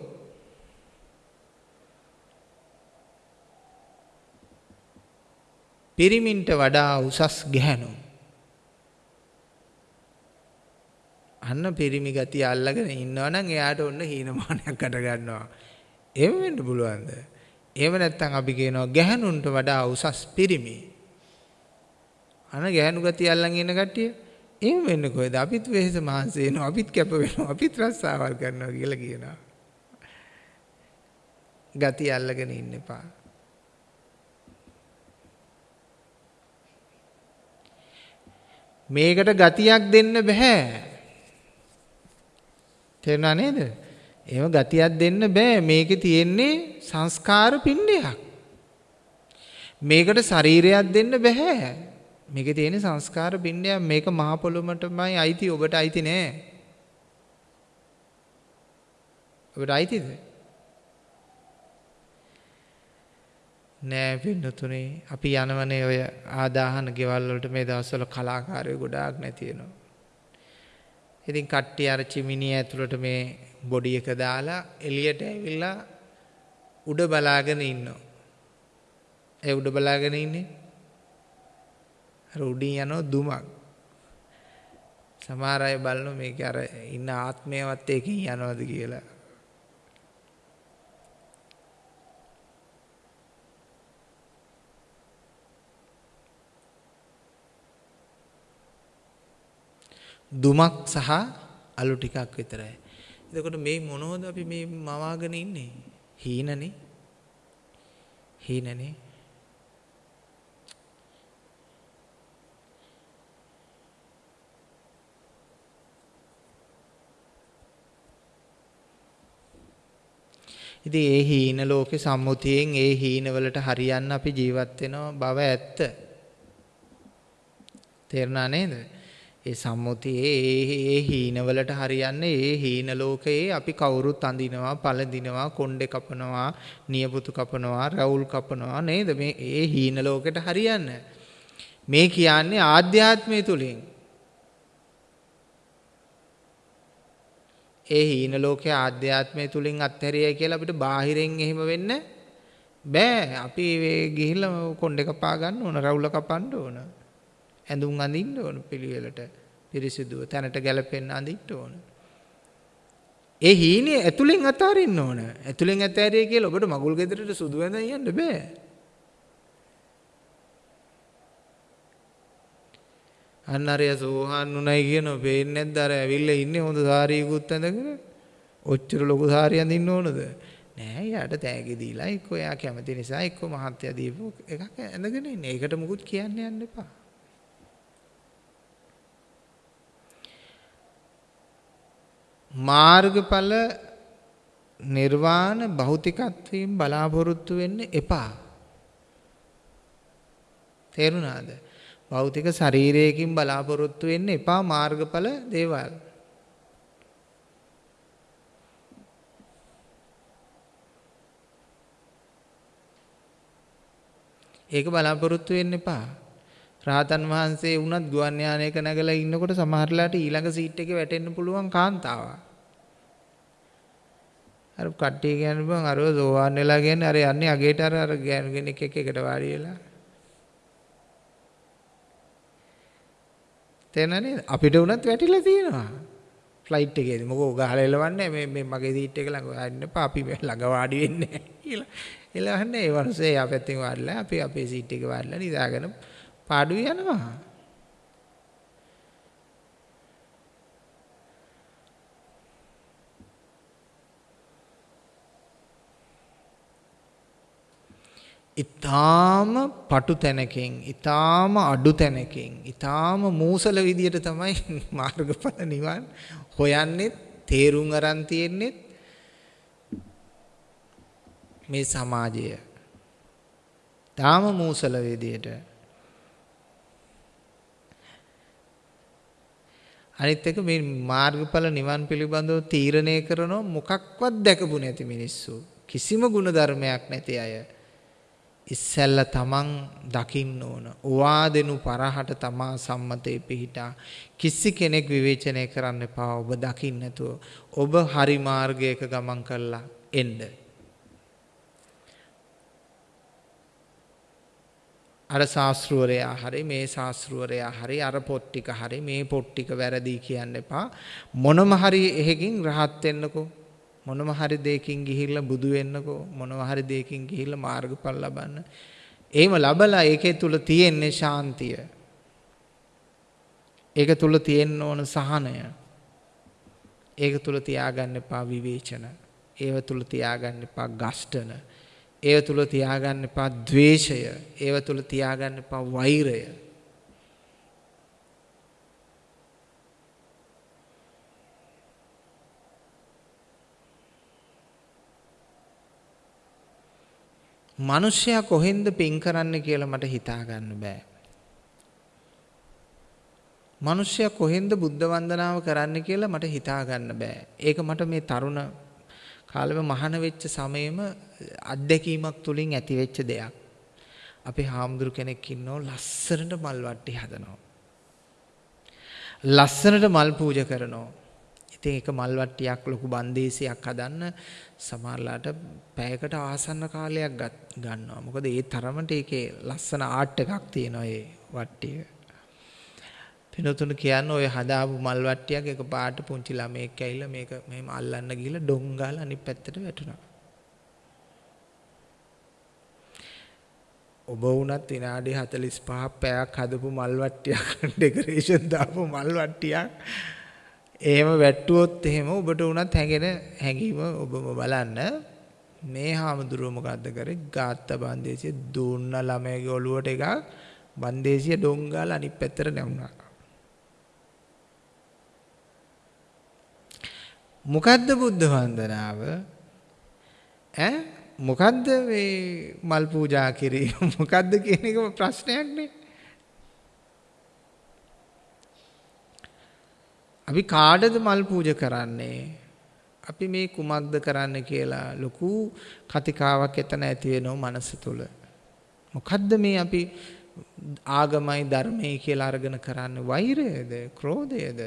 පිරිමින්ට වඩා උසස් ගැහැණු අන්න පිරිමි ගතිය අල්ලගෙන ඉන්නවනම් එයාට ඔන්න හීනමානයක් අට ගන්නවා. එහෙම වෙන්න පුළුවන්ද? එහෙම නැත්නම් අපි කියනවා ගැහණුන්ට වඩා උසස් පිරිමි. අන ගැහණු ගතිය අල්ලන් ඉන්න කට්ටිය එහෙම වෙන්නේ කොහෙද? අපිත් වෙහෙස මහන්සි වෙනවා, අපිත් කැප වෙනවා, අපිත් රස්සාවල් කරනවා කියලා කියනවා. ගතිය අල්ලගෙන ඉන්න එපා. මේකට ගතියක් දෙන්න බෑ. තේරුණා නේද? එහෙම ගතියක් දෙන්න බෑ. මේකේ තියෙන්නේ සංස්කාර පිණ්ඩයක්. මේකට ශරීරයක් දෙන්න බෑ. මේකේ තියෙන සංස්කාර පිණ්ඩයක් මේක මහ පොළොමටමයි අයිති ඔබට අයිති නෑ. ඔබට අයිතිද? නෑ පින්නතුනේ අපි යනවනේ ඔය ආදාහන ගෙවල් වලට මේ දවස්වල කලාකාරයෝ ගොඩාක් නැති වෙනවා. ඉතින් කට්ටිය අර චිමිනිය ඇතුළට මේ බොඩි එක දාලා එළියට ඇවිල්ලා උඩ බලාගෙන ඉන්නවා. ඒ උඩ බලාගෙන ඉන්නේ අර උඩින් යනවා දුමක්. සමහර අය බලනවා මේක අර ඉන්න ආත්මයවත් ඒකෙන් යනවද කියලා. දුමක් සහ අලු ටිකක් විතරයි. එතකොට මේ මොනවද අපි මේ මවාගෙන ඉන්නේ? හීනනේ. හීනනේ. ඉතින් ඒ හීන ලෝකේ සම්මුතියෙන් ඒ හීනවලට හරියන්න අපි ජීවත් වෙනවා බව ඇත්ත. තේරුණා නේද? ඒ සම්මුතියේ ඒ ඒ හීනවලට හරියන්නේ ඒ හීන ලෝකයේ අපි කවුරුත් අඳිනවා පළඳිනවා කොණ්ඩේ කපනවා නියපොතු කපනවා රවුල් කපනවා නේද මේ ඒ හීන ලෝකෙට හරියන්න මේ කියන්නේ ආධ්‍යාත්මය තුලින් ඒ හීන ලෝකයේ ආධ්‍යාත්මය තුලින් අත්හැරියයි කියලා අපිට බාහිරෙන් එහෙම වෙන්න බෑ අපි ගිහිල්ලා කොණ්ඩේ කපා ගන්න ඕන රවුල කපන්න ඕන ඇඳුම් අඳින්න ඕන පිළිවෙලට පිරිසිදුව තැනට ගැලපෙන්න අඳින්න ඕන. ඒ හීනේ ඇතුලෙන් අතාරින්න ඕන. ඇතුලෙන් අතාරිය කියලා ඔබට මගුල් ගෙදරට සුදු වෙනදන් යන්න බෑ. අන්න අරය සෝහන් උණයි කියනවා පේන්නේ නැද්ද? අර ඇවිල්ලා ඉන්නේ හොඳ සාරියකුත් ඇඳගෙන. ඔච්චර ලොකු සාරිය අඳින්න ඕනද? නෑ යාට තෑගි දීලා එක්ක එයා කැමති නිසා එක්ක මහත්ය දීපු එකක් ඇඳගෙන ඉන්නේ. ඒකට මුකුත් කියන්න යන්න එපා. මාර්ගඵල නිර්වාණ භෞතිකත්වයෙන් බලාපොරොත්තු වෙන්න එපා. තේරුණාද? භෞතික ශරීරයකින් බලාපොරොත්තු වෙන්න එපා මාර්ගඵල දේවල්. ඒක බලාපොරොත්තු වෙන්න එපා. රාතන් වහන්සේ වුණත් ගුවන් යානයක නැගලා ඉන්නකොට සමහරලාට ඊළඟ සීට් එකේ වැටෙන්න පුළුවන් කාන්තාවක්. අර කට්ටිය කියන්නේ බං අරව සෝවාන් වෙලා කියන්නේ අර යන්නේ අගේට අර අර ගෑනු කෙනෙක් එක්ක එකට වාඩි වෙලා. තේරෙනවද? අපිට උනත් වැටිලා තියෙනවා. ෆ්ලයිට් එකේදී මොකෝ ගහලා එලවන්නේ මේ මේ මගේ සීට් එක ළඟ වාඩි ඉන්න අපි ළඟ වාඩි වෙන්නේ නැහැ කියලා. එලවන්නේ ඒ වරුසේ එයා පැත්තෙන් වාඩිලා අපි අපේ සීට් එකේ වාඩිලා නිදාගෙන පාඩුවේ යනවා. ඊටාම පටු තැනකින් ඊටාම අඩු තැනකින් ඊටාම මූසල විදියට තමයි මාර්ගඵල නිවන් හොයන්නේ තේරුම් අරන් තියෙන්නේ මේ සමාජය. තාම මූසල විදියට. අනිත් එක මේ මාර්ගඵල නිවන් පිළිබඳව තීරණය කරන මොකක්වත් දැකපු නැති මිනිස්සු. කිසිම ගුණධර්මයක් නැති අය. ඉස්සැල්ල තමන් දකින්න ඕන. ඔවාදෙනු පරහට තමා සම්මතේ පිහිටා කිසි කෙනෙක් විවේචනය කරන්න එපා. ඔබ දකින්න නැතුව ඔබ හරි මාර්ගයක ගමන් කරලා එන්න. අර ශාස්ත්‍රවරයා හරි මේ ශාස්ත්‍රවරයා හරි අර පොත් ටික හරි මේ පොත් ටික වැරදි කියන්න එපා. මොනම හරි එහෙකින් රහත් වෙන්නකෝ. මොනම හරි දෙයකින් ගිහිල්ලා බුදු වෙන්නකෝ මොනම හරි දෙයකින් ගිහිල්ලා මාර්ගඵල ලබන්න. එහෙම ලබලා ඒකේ තුල තියෙන්නේ ශාන්තිය. ඒක තුල තියෙන්න ඕන සහනය. ඒක තුල තියාගන්න එපා විවේචන. ඒව තුල තියාගන්න එපා ගස්ඨන. ඒව තුල තියාගන්න එපා ද්වේෂය. ඒව තුල තියාගන්න එපා වෛරය. මිනිස්සයා කොහෙන්ද පින් කරන්න කියලා මට හිතා ගන්න බෑ. මිනිස්සයා කොහෙන්ද බුද්ධ වන්දනාව කරන්න කියලා මට හිතා ගන්න බෑ. ඒක මට මේ තරුණ කාලෙම මහාන වෙච්ච සමයේම අත්දැකීමක් තුලින් ඇති වෙච්ච දෙයක්. අපේ හාමුදුරු කෙනෙක් ඉන්නෝ ලස්සනට මල් වට්ටි හදනවා. ලස්සනට මල් පූජා කරනවා. ඉතින් ඒක මල් වට්ටියක් ලොකු බන්දේසියක් හදන්න සමහරලාට පැයකට ආසන්න කාලයක් ගන්නවා. මොකද ඒ තරමට ඒකේ ලස්සන ආර්ට් එකක් තියෙනවා ඒ වට්ටිය. පිනතුණු කියන්නේ ඔය හදාපු මල් වට්ටියක් එක පාට පුංචි ළමයෙක් ඇවිල්ලා මේක මෙහෙම අල්ලන්න ගිහලා ඩොං ගාලා අනිත් පැත්තට වැටුණා. ඔබ වුණත් විනාඩි 45ක් පැයක් හදපු මල් වට්ටියක් ඩෙකරේෂන් දාපු මල් වට්ටියක් එහෙම වැට්ටුවොත් එහෙම ඔබට උනත් හැඟෙන හැඟීම ඔබම බලන්න. මේ හාමුදුරුව මොකද්ද කරේ? ගාත්ත බන්දේසිය දුන්න ළමයාගේ ඔළුවට එකක්. බන්දේසිය ඩොංගාල අනිත් පැත්තට නැවුණා. මොකද්ද බුද්ධ වන්දනාව? ඈ? මොකද්ද මේ මල් පූජා කිරීම? මොකද්ද කියන එක ප්‍රශ්නයක් නේ. අපි කාටද මල් පූජා කරන්නේ? අපි මේ කුමක්ද කරන්න කියලා ලොකු කතිකාවක් එතන ඇති වෙනව මනස තුල. මොකද්ද මේ අපි ආගමයි ධර්මයි කියලා අරගෙන කරන්නේ වෛරයද, ක්‍රෝධයද,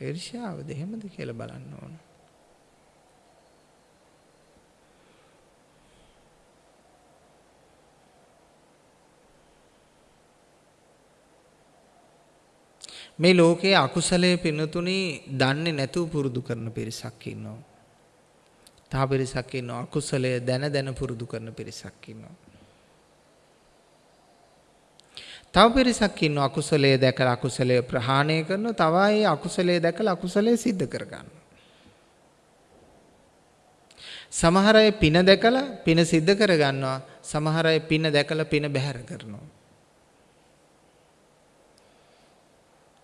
ඊර්ෂ්‍යාවද එහෙමද කියලා බලන්න ඕන. මේ ලෝකයේ අකුසලයේ පිනතුනි දන්නේ නැතුව පුරුදු කරන පිරිසක් ඉන්නවා. තව පිරිසක් ඉන්නවා අකුසලය දැන දැන පුරුදු කරන පිරිසක් ඉන්නවා. තව පිරිසක් ඉන්නවා අකුසලයේ දැකලා අකුසලයේ ප්‍රහාණය කරනවා තව අය අකුසලයේ දැකලා අකුසලයේ සිද්ධ කර ගන්නවා. සමහර අය පින දැකලා පින සිද්ධ කර ගන්නවා සමහර අය පින දැකලා පින බැහැර කරනවා.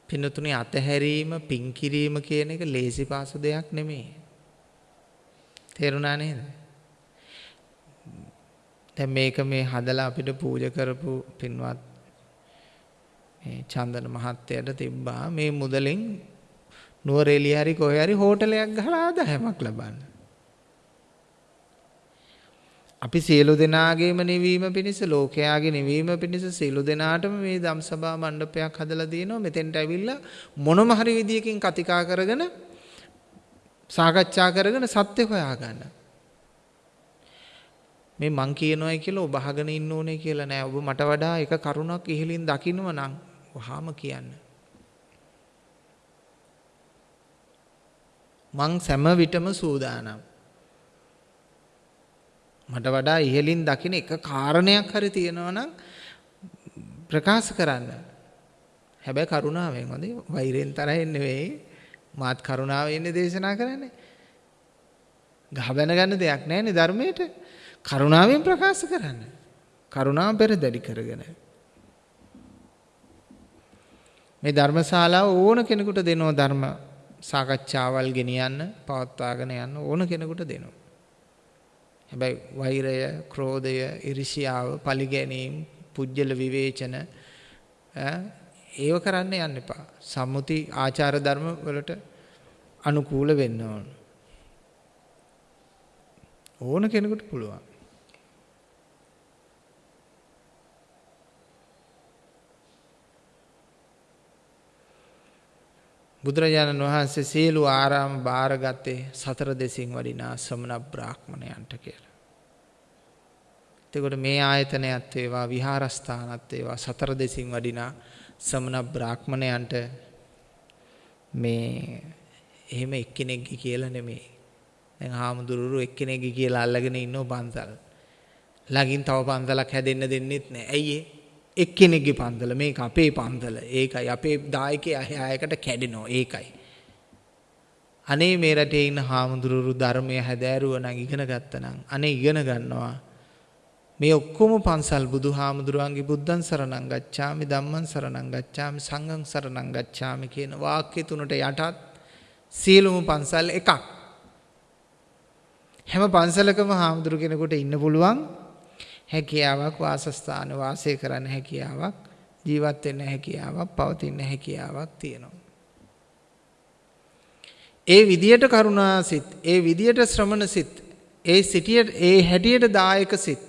පින්නතුනේ අතහැරීම පින් කිරීම කියන එක ලේසි පාසු දෙයක් නෙමෙයි. තේරුණා නේද? දැන් මේක මේ හදලා අපිට පූජා කරපු පින්වත් මේ චන්දන මහත්තයාට තිබ්බා මේ මුදලින් නුවරඑළිය හරි කොහේ හරි හෝටලයක් ගහලා ආදායමක් ලබන්න. අපි සියලු දෙනාගේම නිවීම පිණිස ලෝකයාගේ නිවීම පිණිස සියලු දෙනාටම මේ ධම්සභා මණ්ඩපයක් හදලා දිනනවා මෙතෙන්ට ඇවිල්ලා මොනම හරි විදියකින් කතිකා කරගෙන සාකච්ඡා කරගෙන සත්‍ය හොයාගන්න. මේ මං කියනවායි කියලා ඔබ අහගෙන ඉන්න ඕනේ කියලා නෑ. ඔබ මට වඩා එක කරුණක් ඉහලින් දකින්නව නම් වහාම කියන්න. මං සෑම විටම සූදානම්. මට වඩා ඉහලින් දකින එක කාරණයක් හරි තියෙනවා නම් ප්‍රකාශ කරන්න. හැබැයි කරුණාවෙන් හොඳේ වෛරෙන් තරහෙන් නෙවෙයි මාත් කරුණාවෙන් දේශනා කරන්නේ. ගහ බැන ගන්න දෙයක් නැහැනේ ධර්මයට. කරුණාවෙන් ප්‍රකාශ කරන්න. කරුණාව පෙරදැඩි කරගෙන. මේ ධර්මශාලාව ඕන කෙනෙකුට දෙනවා ධර්ම සාකච්ඡාවල් ගෙනියන්න පවත්වාගෙන යන්න ඕන කෙනෙකුට දෙනවා. හැබැයි වෛරය, ක්‍රෝධය, ඉරිසියාව, පලිගැනීම්, පුජ්‍යල විවේචන ඒව කරන්න යන්න එපා. සම්මුති ආචාර ධර්ම වලට අනුකූල වෙන්න ඕන. ඕන කෙනෙකුට පුළුවන්. බුදුරජාණන් වහන්සේ සියලු ආරාම බාරගත්තේ සතර දෙසින් වඩිනා ශ්‍රමණ බ්‍රාහ්මණයන්ට කියලා. එතකොට මේ ආයතනයත් වේවා විහාරස්ථානත් වේවා සතර දෙසින් වඩිනා ශ්‍රමණ බ්‍රාහ්මණයන්ට මේ එහෙම එක්කෙනෙක්ගේ කියලා නෙමෙයි. දැන් හාමුදුරුවෝ එක්කෙනෙක්ගේ කියලා අල්ලගෙන ඉන්නව පන්සල්. ළඟින් තව පන්සලක් හැදෙන්න දෙන්නෙත් නෑ. ඇයි ඒ? එක්කෙනෙක්ගේ පන්සල මේක අපේ පන්සල. ඒකයි අපේ දායකයා අයකට කැඩෙනවා. ඒකයි. අනේ මේ රටේ ඉන්න හාමුදුරුවෝ ධර්මය හැදෑරුව නම් ඉගෙන ගත්තා නම් අනේ ඉගෙන ගන්නවා. මේ ඔක්කොම පන්සල් බුදු හාමුදුරුවන්ගේ බුද්ධං සරණං ගච්ඡාමි ධම්මං සරණං ගච්ඡාමි සංඝං සරණං ගච්ඡාමි කියන වාක්‍ය තුනට යටත් සියලුම පන්සල් එකක්. හැම පන්සලකම හාමුදුරු කෙනෙකුට ඉන්න පුළුවන් හැකියාවක් වාසස්ථාන වාසය කරන්න හැකියාවක් ජීවත් වෙන්න හැකියාවක් පවතින්න හැකියාවක් තියෙනවා. ඒ විදියට කරුණා සිත්, ඒ විදියට ශ්‍රමණ සිත්, ඒ සිටියට ඒ හැටියට දායක සිත්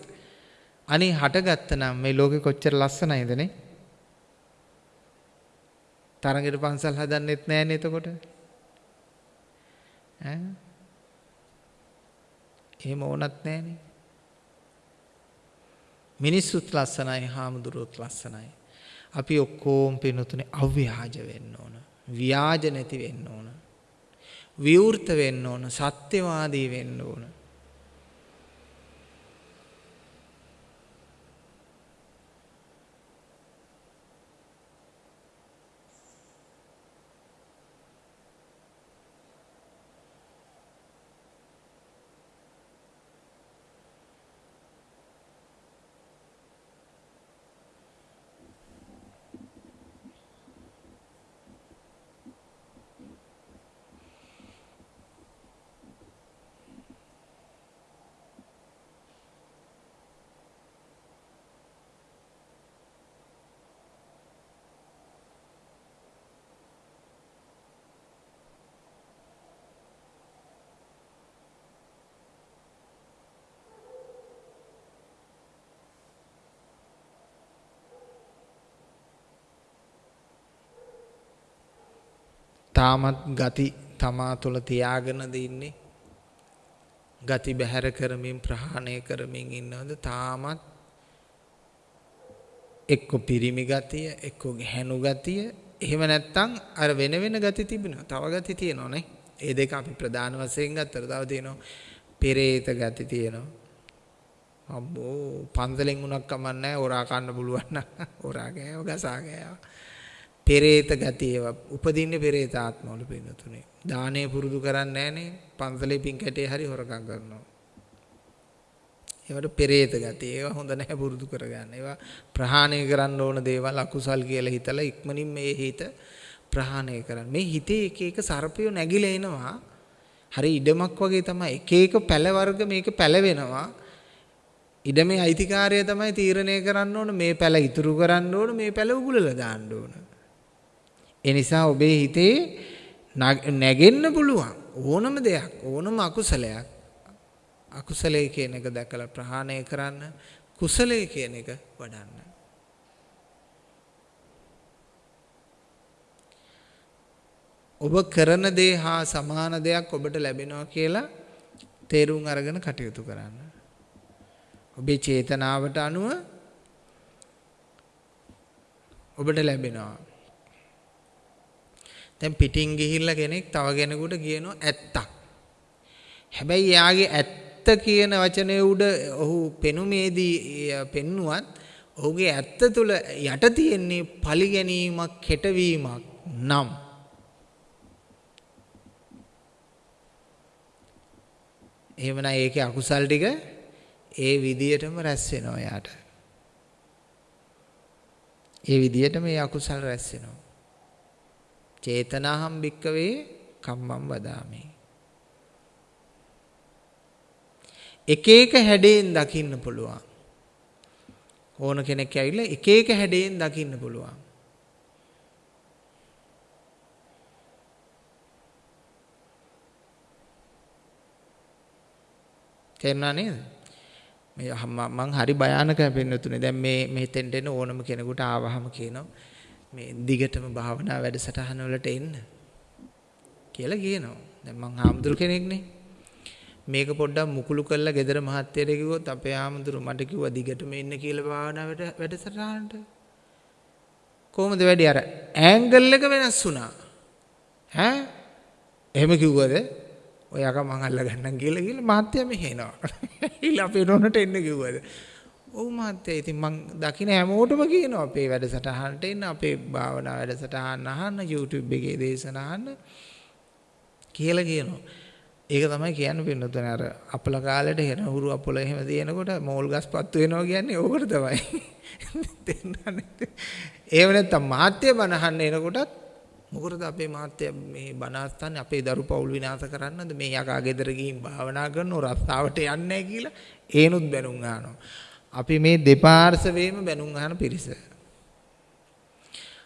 අනේ හටගත්ත නම් මේ ලෝකෙ කොච්චර ලස්සනයිද නේ? තරගෙට පන්සල් හදන්නෙත් නෑනේ එතකොට. ඈ? එහෙම ඕනත් නෑනේ. මිනිස්සුත් ලස්සනයි හාමුදුරුවොත් ලස්සනයි. අපි ඔක්කොම පිනුතුනේ අව්‍යාජ වෙන්න ඕන. ව්‍යාජ නැති වෙන්න ඕන. විවෘත වෙන්න ඕන. සත්‍යවාදී වෙන්න ඕන. තාමත් ගති තමා තුළ තියාගෙනද ඉන්නේ. ගති බැහැර කරමින් ප්‍රහාණය කරමින් ඉන්නවද? තාමත් එක්ක පිරිමි ගතිය එක්ක හැනු ගතිය. එහෙම නැත්තම් අර වෙන වෙන ගති තිබෙනවා. තව ගති තියෙනවා නේ. ඒ දෙක අපි ප්‍රධාන වශයෙන් ගත්තට තව තියෙනවා. පෙරේත ගති තියෙනවා. අම්බෝ පන්සලෙන් උනක් කමන්නේ ඔරා කන්න පුළුවන් නම් ඔරා ගෑව ගසා ගෑව. පෙරේත ගති ඒවා උපදින්නේ පෙරේත ආත්මවල පින්නතුනේ. දානේ පුරුදු කරන්නේ නැහනේ. පන්සලේ පින් කැටේ හරි හොරකම් කරනවා. ඒවට පෙරේත ගති. ඒවා හොඳ නැහැ පුරුදු කරගන්න. ඒවා ප්‍රහාණය කරන්න ඕන දේවල් අකුසල් කියලා හිතලා ඉක්මනින් මේ හිත ප්‍රහාණය කරන්න. මේ හිතේ එක එක සර්පයෝ නැగిලා එනවා. හරි ඉඩමක් වගේ තමයි එක එක පැල වර්ග මේක පැලවෙනවා. ඉඩමේ අයිතිකාරය තමයි තීරණය කරන්න ඕන මේ පැල ඉතුරු කරන්න ඕන මේ පැල උගුලලා දාන්න ඕන. ඒ නිසා ඔබේ හිතේ නැගෙන්න පුළුවන් ඕනම දෙයක් ඕනම අකුසලයක්. අකුසලයේ කියන එක දැකලා ප්‍රහාණය කරන්න කුසලයේ කියන එක වඩන්න. ඔබ කරන දේ හා සමාන දෙයක් ඔබට ලැබෙනවා කියලා තේරුම් අරගෙන කටයුතු කරන්න. ඔබේ චේතනාවට අනුව ඔබට ලැබෙනවා. දැන් පිටින් ගිහිල්ලා කෙනෙක් තව කෙනෙකුට කියනවා ඇත්තක්. හැබැයි යාගේ ඇත්ත කියන වචනේ උඩ ඔහු පෙනුමේදී පෙන්නුවත් ඔහුගේ ඇත්ත තුල යට තියෙන්නේ පරිගැනීමක් කෙටවීමක් නම් එහෙමනම් ඒකේ අකුසල් ටික ඒ විදියටම රැස් වෙනවා යාට. ඒ විදියටම මේ අකුසල් රැස් වෙනවා. චේතනාහම් භික්කවේ කම්මං වදාමි. එක එක හැඩයෙන් දකින්න පුළුවන්. ඕන කෙනෙක් ඇවිල්ලා එක එක හැඩයෙන් දකින්න පුළුවන්. තේරුණා නේද? මේ මං හරි භයානක වෙන්නතුනේ. දැන් මේ මෙතෙන්ට එන ඕනම කෙනෙකුට ආවහම කියනවා මේ දිගටම භාවනා වැඩසටහන වලට එන්න කියලා කියනවා. දැන් මං හාමුදුරු කෙනෙක්නේ. මේක පොඩ්ඩක් මුකුළු කරලා ගෙදර මහත්තයට කිව්වොත් අපේ හාමුදුරු මට කිව්වා දිගටම එන්න කියලා භාවනා වැඩසටහනට. කොහොමද වැඩි අර ඇන්ගල් එක වෙනස් වුණා. ඈ එහෙම කිව්වද? ඔය යක මං අල්ල ගන්නම් කියලා කියලා මහත්තයා මෙහෙනවා. ඊළ අපේ නෝනට එන්න කිව්වද? ඔව් මහත්තයා ඉතින් මං දකින හැමෝටම කියනවා අපේ වැඩසටහනට එන්න අපේ භාවනා වැඩසටහන අහන්න YouTube එකේ දේශන අහන්න කියලා කියනවා. ඒක තමයි කියන්න පින්නතුනේ අර අපල කාලේට හෙන හුරු අපල එහෙම තියෙනකොට මෝල් ගස් පත්තු වෙනවා කියන්නේ ඕකට තමයි. දෙන්නන්නේ. ඒව නැත්තම් මාත්‍ය බනහන්න එනකොටත් මොකටද අපේ මාත්‍ය මේ බනහස්තන්නේ අපේ දරු පවුල් විනාශ කරන්නද මේ යකා ගෙදර ගිහින් භාවනා කරනව රස්සාවට යන්නේ කියලා ඒනුත් බැනුම් අහනවා. අපි මේ දෙපාර්ශවයේම බැනුම් අහන පිරිස.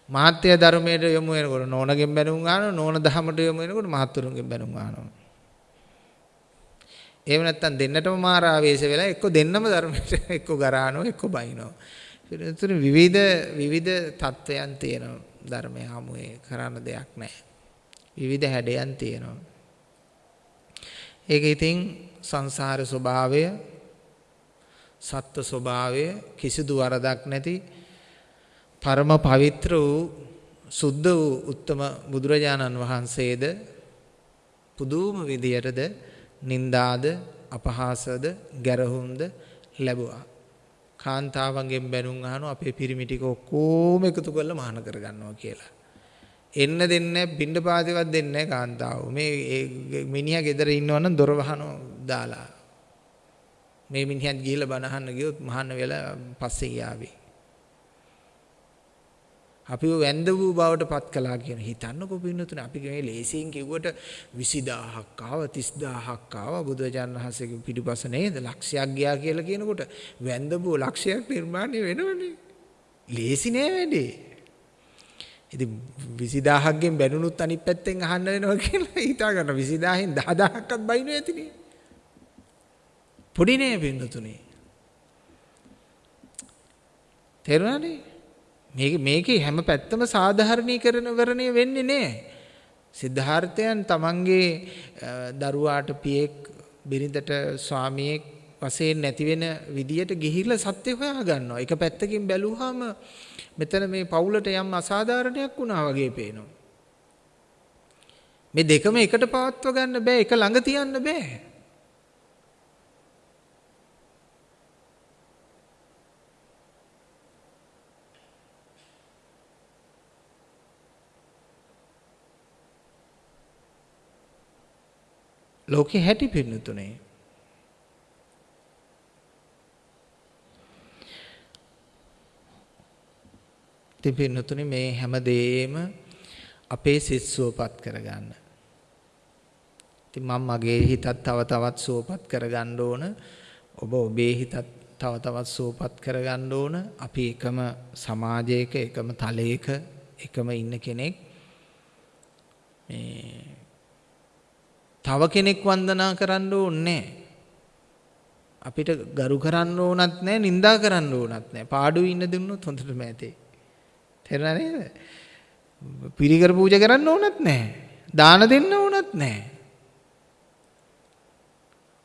මාත්‍ය ධර්මයට යොමු වෙනකොට නෝනගෙන් බැනුම් අහනවා නෝන දහමට යොමු වෙනකොට මහත්තුරුන්ගෙන් බැනුම් අහනවා. එහෙම නැත්නම් දෙන්නටම මාර ආවේශ වෙලා එක්ක දෙන්නම ධර්මයට එක්ක ගරානවා එක්ක බයිනවා. ඒතර විවිධ විවිධ තත්වයන් තියෙනවා ධර්මය හමුවේ කරන්න දෙයක් නැහැ. විවිධ හැඩයන් තියෙනවා. ඒක ඉතින් සංසාර ස්වභාවය සත්ත්ව ස්වභාවය කිසිදු වරදක් නැති පරම පවිත්‍ර වූ සුද්ධ වූ උත්තම බුදුරජාණන් වහන්සේද පුදුම විදියටද නින්දාද අපහාසද ගැරහුම්ද ලැබුවා. කාන්තාවන්ගෙන් බැනුම් අහනවා අපේ පිරිමි ටික ඔක්කොම එකතු කරලා මහාන කරගන්නවා කියලා. එන්න දෙන්නේ පින්ඩ පාතිවත් දෙන්නේ කාන්තාව. මේ මිනිහා ගෙදර ඉන්නවනම් දොර වහනවා දාලා. මේ මිනිහත් ගිහිල්ලා බණ අහන්න ගියොත් මහාන වෙලා පස්සේ යාවේ. අපිව වැන්ද වූ බවට පත් කළා කියන හිතන්නකො පින්නතුනේ. අපි මේ ලේසියෙන් කිව්වට 20000ක් ආව 30000ක් ආව. බුදුරජාණන් වහන්සේගේ පිටිපස නේද? ලක්ෂයක් ගියා කියලා කියනකොට වැන්ද වූ ලක්ෂයක් නිර්මාණය වෙනවනේ. ලේසි නෑ වැඩේ. ඉතින් 20000ක් ගෙන් බැනුනුත් අනිත් පැත්තෙන් අහන්න වෙනවා කියලා හිතා ගන්න 20000න් 10000ක්වත් බයිනෝ ඇතිනේ. පොඩි නෑ පින්නතුනේ තේරුණානේ මේක මේකේ හැම පැත්තම සාධාරණීකරණය වෙන්නේ නැහැ. සිද්ධාර්ථයන් තමන්ගේ දරුවාට පියෙක් බිරිඳට ස්වාමියෙක් වශයෙන් නැති වෙන විදියට ගිහිල්ලා සත්‍ය හොයා ගන්නවා. එක පැත්තකින් බැලුවාම මෙතන මේ පවුලට යම් අසාධාරණයක් වුණා වගේ පේනවා. මේ දෙකම එකට පවත්ව ගන්න බෑ. එක ළඟ තියන්න බෑ. ලෝකෙ හැටි පින්නතුනේ. ඉතින් පින්නතුනේ මේ හැම දෙයක්ම අපේ සිත් සුවපත් කරගන්න. ඉතින් මම මගේ හිතත් තව තවත් සුවපත් කරගන්න ඕන. ඔබ ඔබේ හිතත් තව තවත් සුවපත් කරගන්න ඕන. අපි එකම සමාජයක එකම තලයක එකම ඉන්න කෙනෙක් මේ තව කෙනෙක් වන්දනා කරන්න ඕනේ. අපිට ගරු කරන්න ඕනත් නැහැ නිඳා කරන්න ඕනත් නැහැ පාඩුවේ ඉන්න දුන්නොත් හොඳටම ඇතේ. තේරුණා නේද? පිරිකර පූජා කරන්න ඕනත් නැහැ දාන දෙන්න ඕනත් නැහැ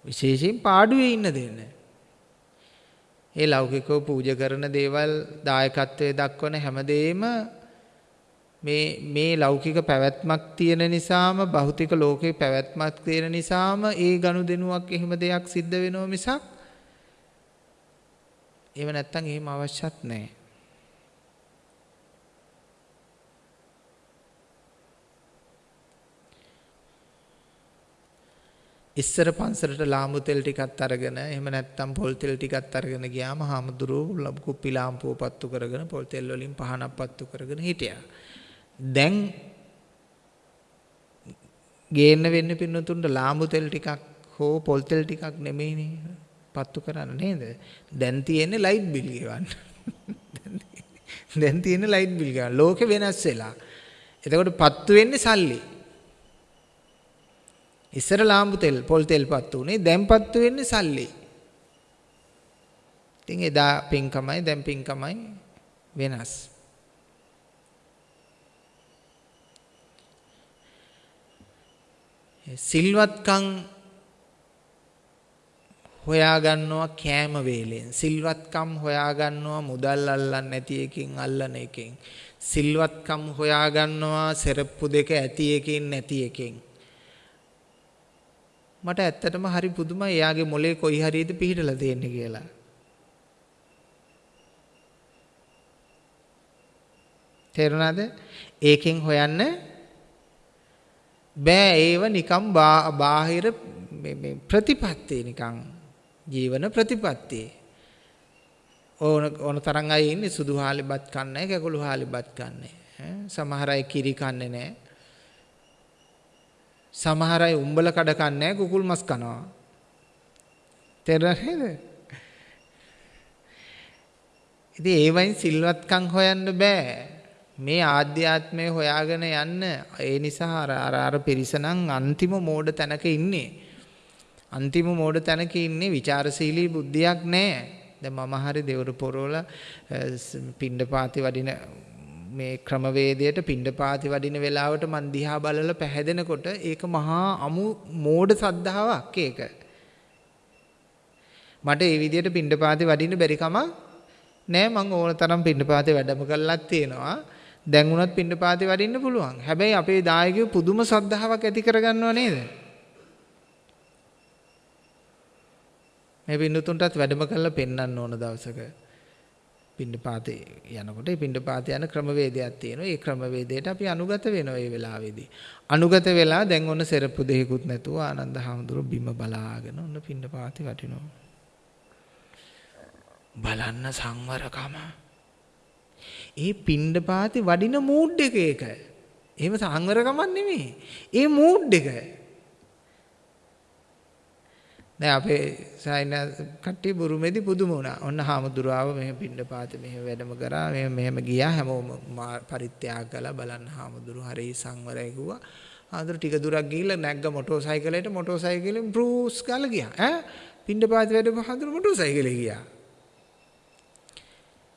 විශේෂයෙන් පාඩුවේ ඉන්න දෙන්න. ඒ ලෞකිකව පූජා කරන දේවල් දායකත්වයේ දක්වන හැමදේම මේ මේ ලෞකික පැවැත්මක් තියෙන නිසාම භෞතික ලෝකේ පැවැත්මක් තියෙන නිසාම ඒ ගනුදෙනුවක් එහෙම දෙයක් සිද්ධ වෙනව මිසක් ඒව නැත්තම් එහෙම අවශ්‍යත් නැහැ. ඉස්සර පන්සලට ලාම්බු තෙල් ටිකක් අරගෙන එහෙම නැත්නම් පොල් තෙල් ටිකක් අරගෙන ගියාම හාමුදුරුවෝ කුප්පි ලාම්පුව පත්තු කරගෙන පොල් තෙල් වලින් පහනක් පත්තු කරගෙන හිටියා. දැන් ගේන්න වෙන්න පින්නතුන්ට ලාම්බු තෙල් ටිකක් හෝ පොල් තෙල් ටිකක් නෙමෙයිනේ පත්තු කරන්න නේද? දැන් තියෙන්නේ ලයිට් බිල් ගෙවන්න. දැන් තියෙන්නේ ලයිට් බිල් ගෙවන්න. ලෝකෙ වෙනස් වෙලා. එතකොට පත්තු වෙන්නේ සල්ලි. ඉස්සර ලාම්බු තෙල් පොල් තෙල් පත්තු උනේ දැන් පත්තු වෙන්නේ සල්ලි. ඉතින් එදා පින්කමයි දැන් පින්කමයි වෙනස්. සිල්වත්කම් හොයාගන්නවා කෑම වේලෙන් සිල්වත්කම් හොයාගන්නවා මුදල් අල්ලන්න නැති එකකින් අල්ලන එකෙන් සිල්වත්කම් හොයාගන්නවා සෙරප්පු දෙක ඇති එකකින් නැති එකෙන් මට ඇත්තටම හරි පුදුමයි එයාගේ මොලේ කොයි හරියද පිහිටලා තියෙන්නේ කියලා. තේරුණාද? ඒකෙන් හොයන්න බෑ ඒව නිකම් බාහිර මේ ප්‍රතිපත්තිය නිකන් ජීවන ප්‍රතිපත්තිය. ඕන ඕන තරම් අය ඉන්නේ සුදු හාලිබත් කන්නේ කැකුළු හාලිබත් කන්නේ. සමහර අය කිරි කන්නේ නැහැ. සමහර අය උඹල කඩ කන්නේ කුකුල් මස් කනවා. තේරෙනවද? ඉතින් ඒ වයින් සිල්වත්කම් හොයන්න බෑ. මේ ආධ්‍යාත්මය හොයාගෙන යන්න ඒ නිසා අර අර අර පිරිසනම් අන්තිම මෝඩ තැනක ඉන්නේ. අන්තිම මෝඩ තැනක ඉන්නේ ਵਿਚාරශීලී බුද්ධියක් නැහැ. දැන් මම හරි දෙවරු පොරවල පිණ්ඩපාති වඩින මේ ක්‍රමවේදයට පිණ්ඩපාති වඩින වෙලාවට මන් දිහා බලලා පැහැදෙනකොට ඒක මහා අමු මෝඩ සද්ධාාවක් ඒක. මට ඒ විදිහට පිණ්ඩපාති වඩින්න බැරි කමක් නෑ මං ඕන තරම් පිණ්ඩපාතේ වැඩම කළාත් තියෙනවා. දැන් උනත් පිණ්ඩපාතේ වඩින්න පුළුවන්. හැබැයි අපේ දායකයෝ පුදුම සද්ධාාවක් ඇති කරගන්නව නේද? මේ පින්නතුන්ටත් වැඩම කරලා පෙන්වන්න ඕන දවසක. පිණ්ඩපාතේ යනකොට ඒ පිණ්ඩපාතේ යන ක්‍රමවේදයක් තියෙනවා. ඒ ක්‍රමවේදයට අපි අනුගත වෙනවා මේ වෙලාවේදී. අනුගත වෙලා දැන් ඔන්න සෙරප්පු දෙහිකුත් නැතුව ආනන්ද හාමුදුරුව බිම බලාගෙන ඔන්න පිණ්ඩපාතේ වටිනවා. බලන්න සංවරකම. ඒ පිණ්ඩපාතේ වඩින මූඩ් එක ඒක. එහෙම සංවරකමක් නෙමෙයි. ඒ මූඩ් එක. දැන් අපේ සයින කට්ටිය බුරුමේදී පුදුම වුණා. ඔන්න හාමුදුරුවව මෙහෙම පින්නපාත මෙහෙම වැඩම කරා. මෙහෙම මෙහෙම ගියා. හැමෝම පරිත්‍යාග කළා බලන්න හාමුදුරුව හරි සංවරයි කිව්වා. හාමුදුරුව ටික දුරක් ගිහිල්ලා නැග්ග මොටෝ සයිකලයට මොටෝ සයිකලෙන් බෲස් ගාලා ගියා. ඈ පින්නපාත වැඩම හාමුදුරුව මොටෝ සයිකලේ ගියා.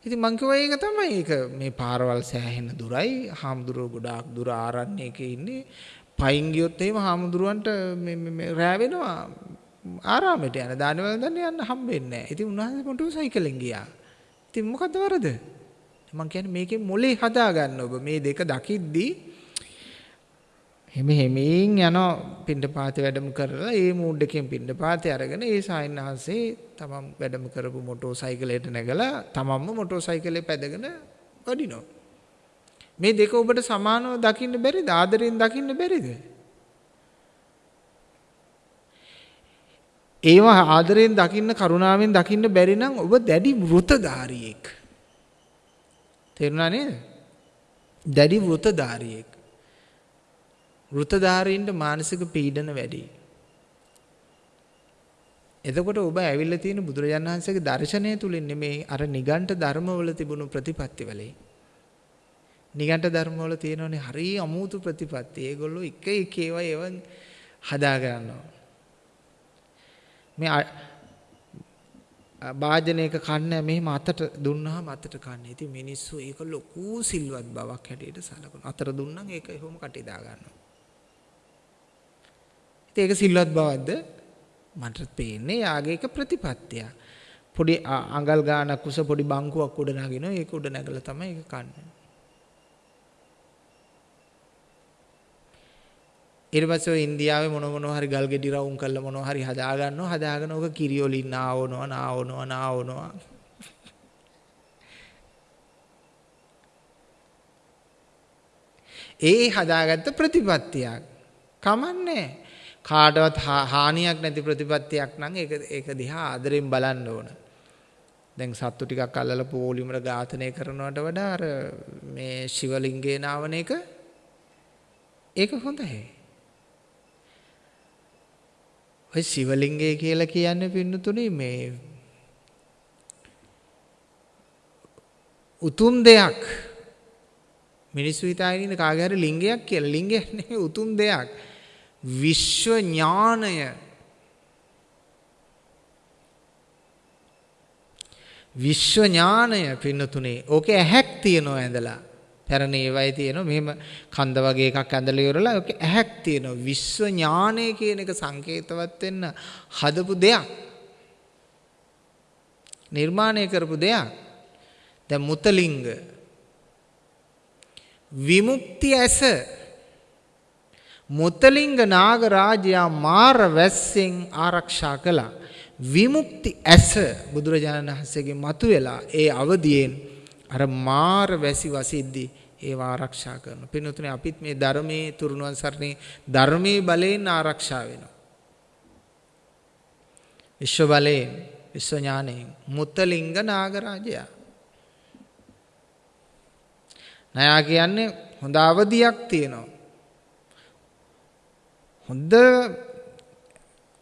ඉතින් මං කිව්වා ඒක තමයි ඒක මේ පාරවල් සෑහෙන දුරයි. හාමුදුරුව ගොඩාක් දුර ආරණ්‍යයක ඉන්නේ. පයින් ගියොත් එහෙම හාමුදුරුවන්ට මේ රෑ වෙනවා ආරාමයට යන දානවල දන්න යන්න හම්බෙන්නේ නැහැ. ඉතින් උන්වහන්සේ මොටෝ සයිකලෙන් ගියා. ඉතින් මොකද්ද වරද? මම කියන්නේ මේකෙන් මොලේ හදා ගන්න ඔබ මේ දෙක දකිද්දී හිමි හිමින් යන පින්ඩපාත වැඩම කරලා ඒ මූඩ් එකෙන් පින්ඩපාතේ අරගෙන ඒ සායනහන්සේ තමන් වැඩම කරපු මොටෝ සයිකලයට නැගලා තමන්ම මොටෝ සයිකලේ පැදගෙන වඩිනවා. මේ දෙක ඔබට සමානව දකින්න බැරිද? ආදරෙන් දකින්න බැරිද? ඒවා ආදරයෙන් දකින්න කරුණාවෙන් දකින්න බැරි නම් ඔබ දැඩි වෘතධාරියෙක්. තේරුණා නේද? දැඩි වෘතධාරියෙක්. වෘතධාරීන්ට මානසික පීඩන වැඩි. එතකොට ඔබ ඇවිල්ලා තියෙන බුදුරජාණන් වහන්සේගේ දර්ශනය තුලින් නෙමේ අර නිගණ්ඨ ධර්මවල තිබුණු ප්‍රතිපත්තිවලේ. නිගණ්ඨ ධර්මවල තියෙනවනේ හරි අමුතු ප්‍රතිපත්ති. ඒගොල්ලෝ එක එක ඒවා ඒවා හදා ගන්නවා. මේ වාජනයක කන්න මෙහෙම අතට දුන්නාම අතට කන්නේ. ඉතින් මිනිස්සු ඒක ලොකු සිල්වත් බවක් හැටියට සලකනවා. අතට දුන්නම් ඒක එහෙම කටේ දා ගන්නවා. ඉතින් ඒක සිල්වත් බවක්ද? මට පේන්නේ යාගේ එක ප්‍රතිපත්තිය. පොඩි අඟල් ගානක් උස පොඩි බංකුවක් උඩ නගිනවා. ඒක උඩ නැගලා තමයි ඒක කන්නේ. ඊට පස්සේ ඔය ඉන්දියාවේ මොන මොනවා හරි ගල් ගෙඩි රවුම් කරලා මොනවා හරි හදා ගන්නවා. හදාගෙන ඕක කිරි වලින් නාවනවා, නාවනවා, නාවනවා. ඒ හදාගත්ත ප්‍රතිපත්තියක්. කමන්නේ. කාටවත් හානියක් නැති ප්‍රතිපත්තියක් නම් ඒක ඒක දිහා ආදරෙන් බලන්න ඕන. දැන් සත්තු ටිකක් අල්ලලා පොලිමර ඝාතනය කරනවට වඩා අර මේ ශිවලිංගේ නාවන එක ඒක හොඳයි. ඔය ශිවලිංගය කියලා කියන්නේ පින්නතුනේ මේ උතුම් දෙයක් මිනිස්සු හිතාගෙන ඉන්න කාගේ හරි ලිංගයක් කියලා ලිංගයක් නෙවෙයි උතුම් දෙයක් විශ්ව ඥානය විශ්ව ඥානය පින්නතුනේ. ඕකේ ඇහැක් තියනවා ඇඳලා. පැරණි ඒවයි තියෙනවා. මෙහෙම කන්ද වගේ එකක් ඇඳලා ඉවරලා ඕකේ ඇහැක් තියෙනවා. විශ්ව ඥානය කියන එක සංකේතවත් වෙන්න හදපු දෙයක්. නිර්මාණය කරපු දෙයක්. දැන් මුතලිංග. විමුක්ති ඇස. මුතලිංග නාගරාජයා මාර වැස්සෙන් ආරක්ෂා කළා විමුක්ති ඇස බුදුරජාණන් වහන්සේගේ මතුවෙලා ඒ අවදියෙන් අර මාර වැසි වසිද්දී ඒව ආරක්ෂා කරන. පින්වතුනි අපිත් මේ ධර්මයේ තුරුණුවන් සරණේ ධර්මයේ බලයෙන් ආරක්ෂා වෙනවා. විශ්ව බලයෙන් විශ්ව ඥානයෙන් මුත්තලිංග නාගරාජයා. නයා කියන්නේ හොඳ අවදියක් තියෙනවා. හොඳ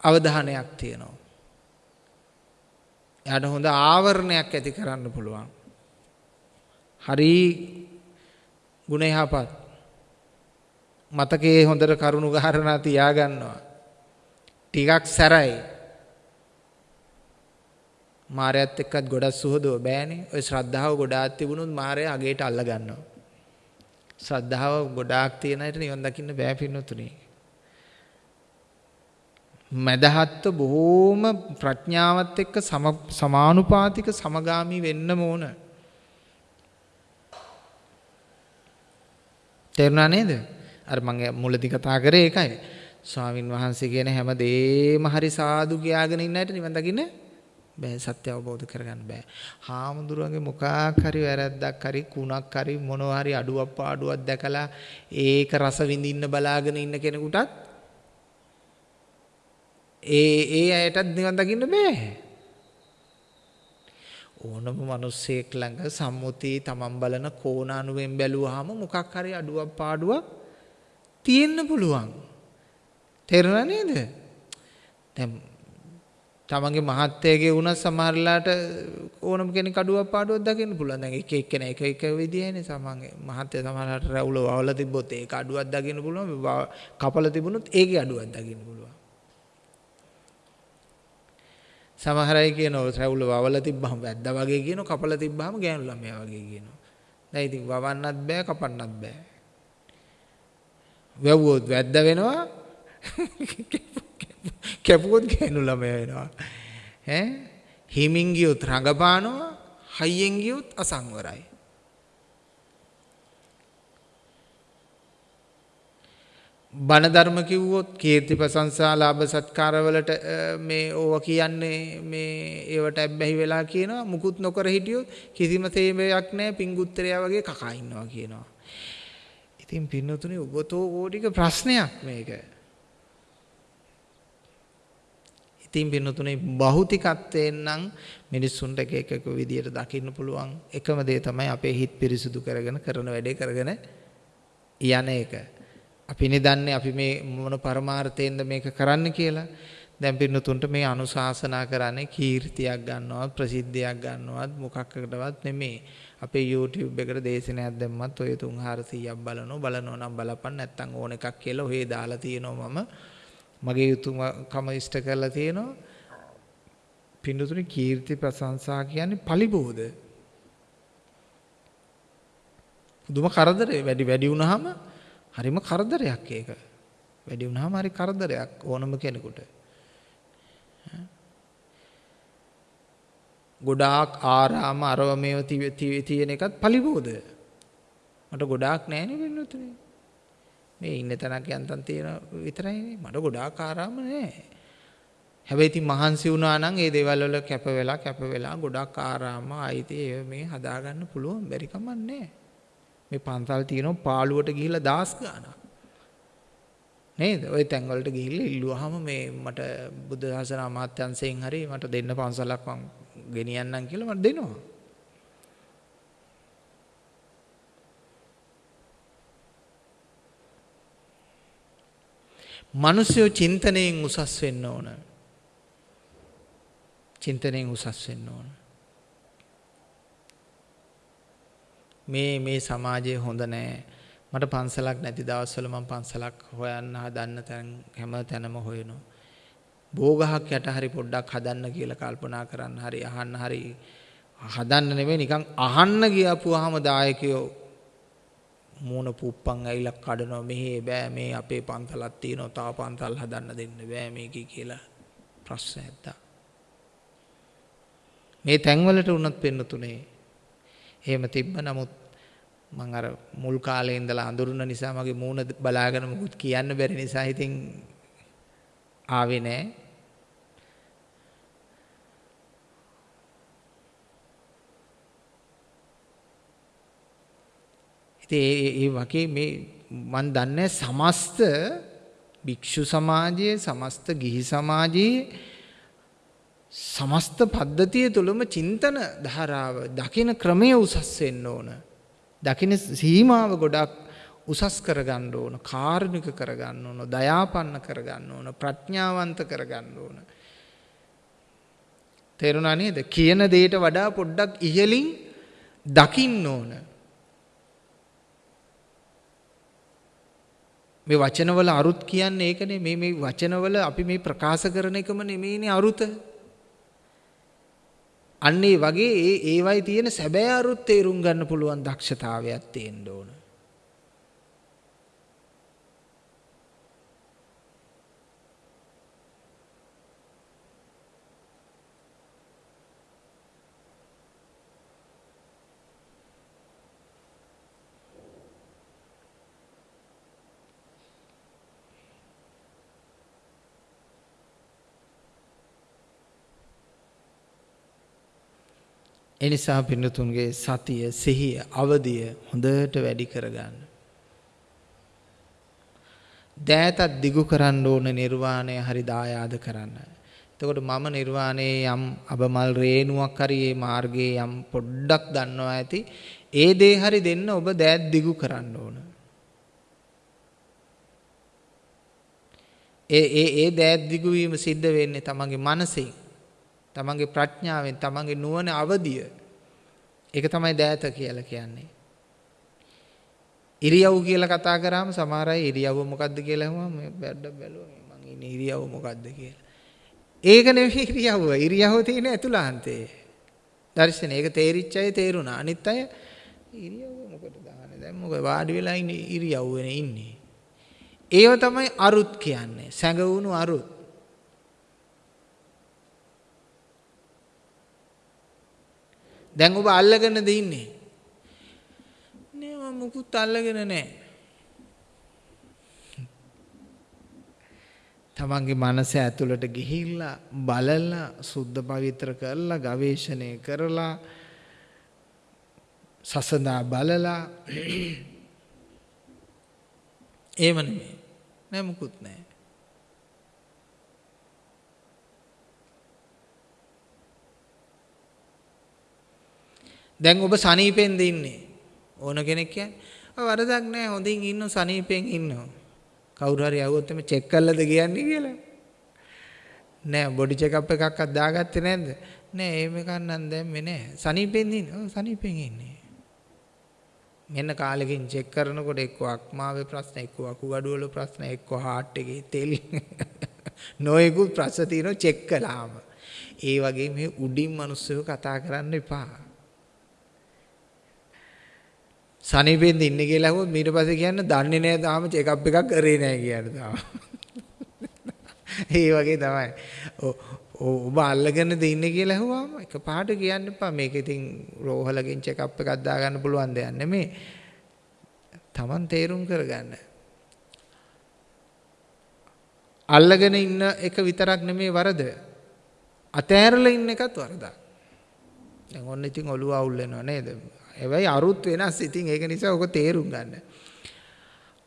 අවධානයක් තියෙනවා. එයාට හොඳ ආවරණයක් ඇති කරන්න පුළුවන්. හරි ගුණ යහපත්. මතකයේ හොඳට කරුණු ගහරණා තියාගන්නවා. ටිකක් සැරයි. මාරයත් එක්කත් ගොඩක් සුහදව බෑනේ. ඔය ශ්‍රද්ධාව ගොඩාක් තිබුණොත් මාරය අගේට අල්ල ගන්නවා ශ්‍රද්ධාව ගොඩාක් තියෙන අයට නිවන් දකින්න බෑ පින්නතුනේ. මදහත්ව බොහෝම ප්‍රඥාවත් එක්ක සමානුපාතික සමගාමී වෙන්න ඕන තේරුණා නේද? අර මම මුලදී කතා කරේ ඒකයි. ස්වාමින් වහන්සේ කියන හැම දෙෙම හරි සාදු කියාගෙන ඉන්න ඇයට නිවන් දකින්න බෑ සත්‍ය අවබෝධ කරගන්න බෑ. හාමුදුරුවන්ගේ මොකක් හරි වැරද්දක් හරි කුණක් හරි මොනවා හරි අඩුවක් පාඩුවක් දැකලා ඒක රස විඳින්න බලාගෙන ඉන්න කෙනෙකුටත් ඒ ඒ අයටත් නිවන් දකින්න බෑ. ඕනම මිනිස්සෙක් ළඟ සම්මුතිය තමන් බලන කෝණ අනුවෙන් බැලුවාම මොකක් හරි අඩුවක් පාඩුවක් තියෙන්න පුළුවන්. තේරුණා නේද? දැන් තමන්ගේ මහත්යගේ වුණත් සමහරලාට ඕනම කෙනෙක් අඩුවක් පාඩුවක් දකින්න පුළුවන්. දැන් එක එක්කෙනා එක එක විදිහනේ සමන්ගේ මහත්ය සමහරලාට රැවුල වවලා තිබ්බොත් ඒක අඩුවක් දකින්න පුළුවන්. කපල තිබුණොත් ඒකේ අඩුවක් දකින්න පුළුවන්. සමහර අය කියනවා රැවුල වවලා තිබ්බහම වැද්දා වගේ කියනවා කපලා තිබ්බහම ගෑනු ළමයා වගේ කියනවා. දැන් ඉතින් වවන්නත් බෑ කපන්නත් බෑ. වැව්වොත් වැද්ද වෙනවා කැපුවොත් ගෑනු ළමයා වෙනවා. ඈ හිමින් ගියොත් රඟපානවා හයියෙන් ගියොත් අසංවරයි. බණ ධර්ම කිව්වොත් කීර්ති ප්‍රශංසා ලාභ සත්කාර වලට මේ ඕව කියන්නේ මේ ඒවට ඇබ්බැහි වෙලා කියනවා මුකුත් නොකර හිටියොත් කිසිම තේමයක් නැහැ පිංගුත්තරයා වගේ කකා ඉන්නවා කියනවා. ඉතින් පින්නතුනේ ඔබතෝ ඕටික ප්‍රශ්නයක් මේක. ඉතින් පින්නතුනේ භෞතිකත්වයෙන් නම් මිනිස්සුන්ට එක එක විදියට දකින්න පුළුවන් එකම දේ තමයි අපේ හිත පිරිසුදු කරගෙන කරන වැඩේ කරගෙන යන එක. අපිනේ දන්නේ අපි මේ මොන පරමාර්ථයෙන්ද මේක කරන්න කියලා. දැන් පින්නතුන්ට මේ අනුශාසනා කරන්නේ කීර්තියක් ගන්නවත් ප්‍රසිද්ධියක් ගන්නවත් මොකක්කටවත් නෙමෙයි. අපේ YouTube එකට දේශනයක් දැම්මත් ඔය 3400ක් බලනවා බලනවා නම් බලපන් නැත්තම් ඕන එකක් කියලා ඔහේ දාලා තියෙනවා මම මගේ යුතුයකම ඉෂ්ට කරලා තියෙනවා. පින්නතුනේ කීර්ති ප්‍රශංසා කියන්නේ පලිබෝධ. දුම කරදරේ වැඩි වැඩි වුණාම හරිම කරදරයක් ඒක. වැඩි වුණාම හරි කරදරයක් ඕනම කෙනෙකුට. ගොඩාක් ආරාම අරව මේව තියෙන එකත් පලිබෝධ. මට ගොඩාක් නෑනේ වෙන්නතුනේ. මේ ඉන්න තැනක් යන්තම් තියෙන විතරයිනේ. මට ගොඩාක් ආරාම නෑ. හැබැයි ඉතින් මහන්සි වුණා නම් ඒ දේවල් වල කැප වෙලා කැප වෙලා ගොඩක් ආරාම අයිති ඒ මේ හදාගන්න පුළුවන් බැරි කමක් නෑ. මේ පන්සල් තියෙනවා පාළුවට ගිහිල්ලා දාස් ගානක්. නේද? ওই තැන් වලට ගිහිල්ලා ඉල්ලුවාම මේ මට බුද්ධ ශාසන අමාත්‍යංශයෙන් හරි මට දෙන්න පන්සලක් මං ගෙනියන්නම් කියලා මට දෙනවා. මිනිස්සු චින්තනයෙන් උසස් වෙන්න ඕන. චින්තනයෙන් උසස් වෙන්න ඕන. මේ මේ සමාජය හොඳ නෑ. මට පන්සලක් නැති දවස්වල මම පන්සලක් හොයන්න හදන්න තැන් හැම තැනම හොයනවා. බෝගහක් යට හරි පොඩ්ඩක් හදන්න කියලා කල්පනා කරන්න හරි අහන්න හරි හදන්න නෙමෙයි නිකන් අහන්න ගියපුවාම දායකයෝ මූණ පුප්පන් ඇවිල්ලා කඩනවා මෙහෙ බෑ මේ අපේ පන්සලක් තියෙනවා තව පන්සල් හදන්න දෙන්න බෑ මේකේ කියලා ප්‍රශ්න ඇත්තා. මේ තැන්වලට උනත් පෙන්න තුනේ එහෙම තිබ්බ නමුත් මං අර මුල් කාලේ ඉඳලා අඳුරුන නිසා මගේ මූණ බලාගෙන මුකුත් කියන්න බැරි නිසා ඉතින් ආවේ නෑ. ඉතින් ඒ වගේ මේ මන් දන්නේ සමස්ත භික්ෂු සමාජයේ සමස්ත ගිහි සමාජයේ සමස්ත පද්ධතිය තුළම චින්තන ධාරාව දකින ක්‍රමය උසස් වෙන්න ඕන. දකින සීමාව ගොඩක් උසස් කරගන්න ඕන, කාරුණික කරගන්න ඕන, දයාපන්න කරගන්න ඕන, ප්‍රඥාවන්ත කරගන්න ඕන. තේරුණා නේද? කියන දෙයට වඩා පොඩ්ඩක් ඉහළින් දකින්න ඕන. මේ වචනවල අරුත් කියන්නේ ඒකනේ මේ මේ වචනවල අපි මේ ප්‍රකාශ කරන එකම නෙමෙයිනේ අරුත. අන්න ඒ වගේ ඒ ඒවයි තියෙන සැබෑ අරුත් තේරුම් ගන්න පුළුවන් දක්ෂතාවයක් තියෙන්න ඕන. එනිසා පින්නතුන්ගේ සතිය සිහිය අවදිය හොඳට වැඩි කරගන්න. දෑතත් දිගු කරන්න ඕන නිර්වාණය හරි දායාද කරන්න. එතකොට මම නිර්වාණයේ යම් අබමල් රේණුවක් හරි මේ මාර්ගයේ යම් පොඩ්ඩක් දන්නවා ඇති ඒ දේ හරි දෙන්න ඔබ දෑත් දිගු කරන්න ඕන. ඒ ඒ ඒ දෑත් දිගු වීම සිද්ධ වෙන්නේ තමන්ගේ මනසින්. තමන්ගේ ප්‍රඥාවෙන් තමන්ගේ නුවණ අවදිය. ඒක තමයි දෑත කියලා කියන්නේ. ඉරියව් කියලා කතා කරාම සමහර අය ඉරියව්ව මොකද්ද කියලා අහුවම මේ බැඩ බැලුවා මං ඉන්නේ ඉරියව්ව මොකද්ද කියලා. ඒක නෙවෙයි ඉරියව්ව. ඉරියව්ව තියෙන ඇතුළාන්තේ දර්ශන ඒක තේරිච්ච අය තේරුණා. අනිත් අය ඉරියව්ව මොකටද දාන්නේ දැන් මොකද වාඩි වෙලා ඉන්නේ ඉරියව්වනේ ඉන්නේ. ඒව තමයි අරුත් කියන්නේ. සැඟවුණු අරුත්. දැන් ඔබ අල්ලගෙනද ඉන්නේ? නෑ මම මුකුත් අල්ලගෙන නෑ. තමන්ගේ මනස ඇතුළට ගිහිල්ලා බලලා සුද්ධ පවිත්‍ර කරලා ගවේෂණය කරලා සසඳා බලලා එහෙම නෙමෙයි නෑ මුකුත් නෑ දැන් ඔබ සනීපෙන්ද ඉන්නේ? ඕන කෙනෙක් කියන්නේ වරදක් නැහැ හොඳින් ඉන්න සනීපෙන් ඉන්නවා. කවුරු හරි ආවොත් එමේ චෙක් කළාද කියන්නේ කියලා. නෑ බොඩි චෙක් අප් එකක්වත් දාගත්තේ නැද්ද? නෑ එහෙම එකක් නම් දැම්මේ නෑ. සනීපෙන් ඉන්නේ? ඔව් සනීපෙන් ඉන්නේ. මෙන්න කාලෙකින් චෙක් කරනකොට එක්ක අක්මාවේ ප්‍රශ්න එක්ක අකුගඩු වල ප්‍රශ්න එක්ක හાર્ට් එකේ තෙල්. නොයෙකුත් ප්‍රශ්න තියෙනවා චෙක් කළාම. ඒ වගේ මේ උඩින් මිනිස්සු කතා කරන්න එපා. සනීපෙන්ද ඉන්නේ කියලා අහුවොත් ඊට පස්සේ කියන්න දන්නේ නැහැ තාම චෙක් අප් එකක් කරේ නැහැ කියන තාම. ඒ වගේ තමයි. ඔබ අල්ලගෙනද ඉන්නේ කියලා ඇහුවාම එකපාරට කියන්න එපා. මේක ඉතින් රෝහලකින් චෙක් අප් එකක් දාගන්න පුළුවන් දෙයක් නෙමෙයි. Taman තේරුම් කරගන්න. අල්ලගෙන ඉන්න එක විතරක් නෙමෙයි වරද. අතෑරලා ඉන්න එකත් වරදක්. දැන් ඔන්න ඉතින් ඔළුව අවුල් වෙනවා නේද? හැබැයි අරුත් වෙනස්. ඉතින් ඒක නිසා ඔක තේරුම් ගන්න.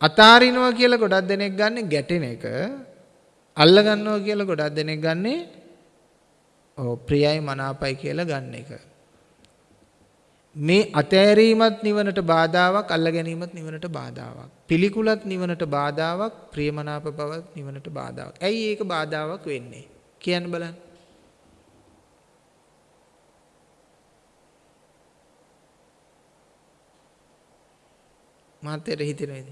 අතාරිනවා කියලා ගොඩක් දෙනෙක් ගන්න ගැටෙන එක. අල්ල ගන්නවා කියලා ගොඩක් දෙනෙක් ගන්නේ ඔව් ප්‍රියයි මනාපයි කියලා ගන්න එක. මේ අතෑරීමත් නිවනට බාධාවක් අල්ල ගැනීමත් නිවනට බාධාවක්. පිළිකුලත් නිවනට බාධාවක් ප්‍රියමනාප බවත් නිවනට බාධාවක්. ඇයි ඒක බාධාවක් වෙන්නේ? කියන්න බලන්න. මාතේට හිතෙනවද?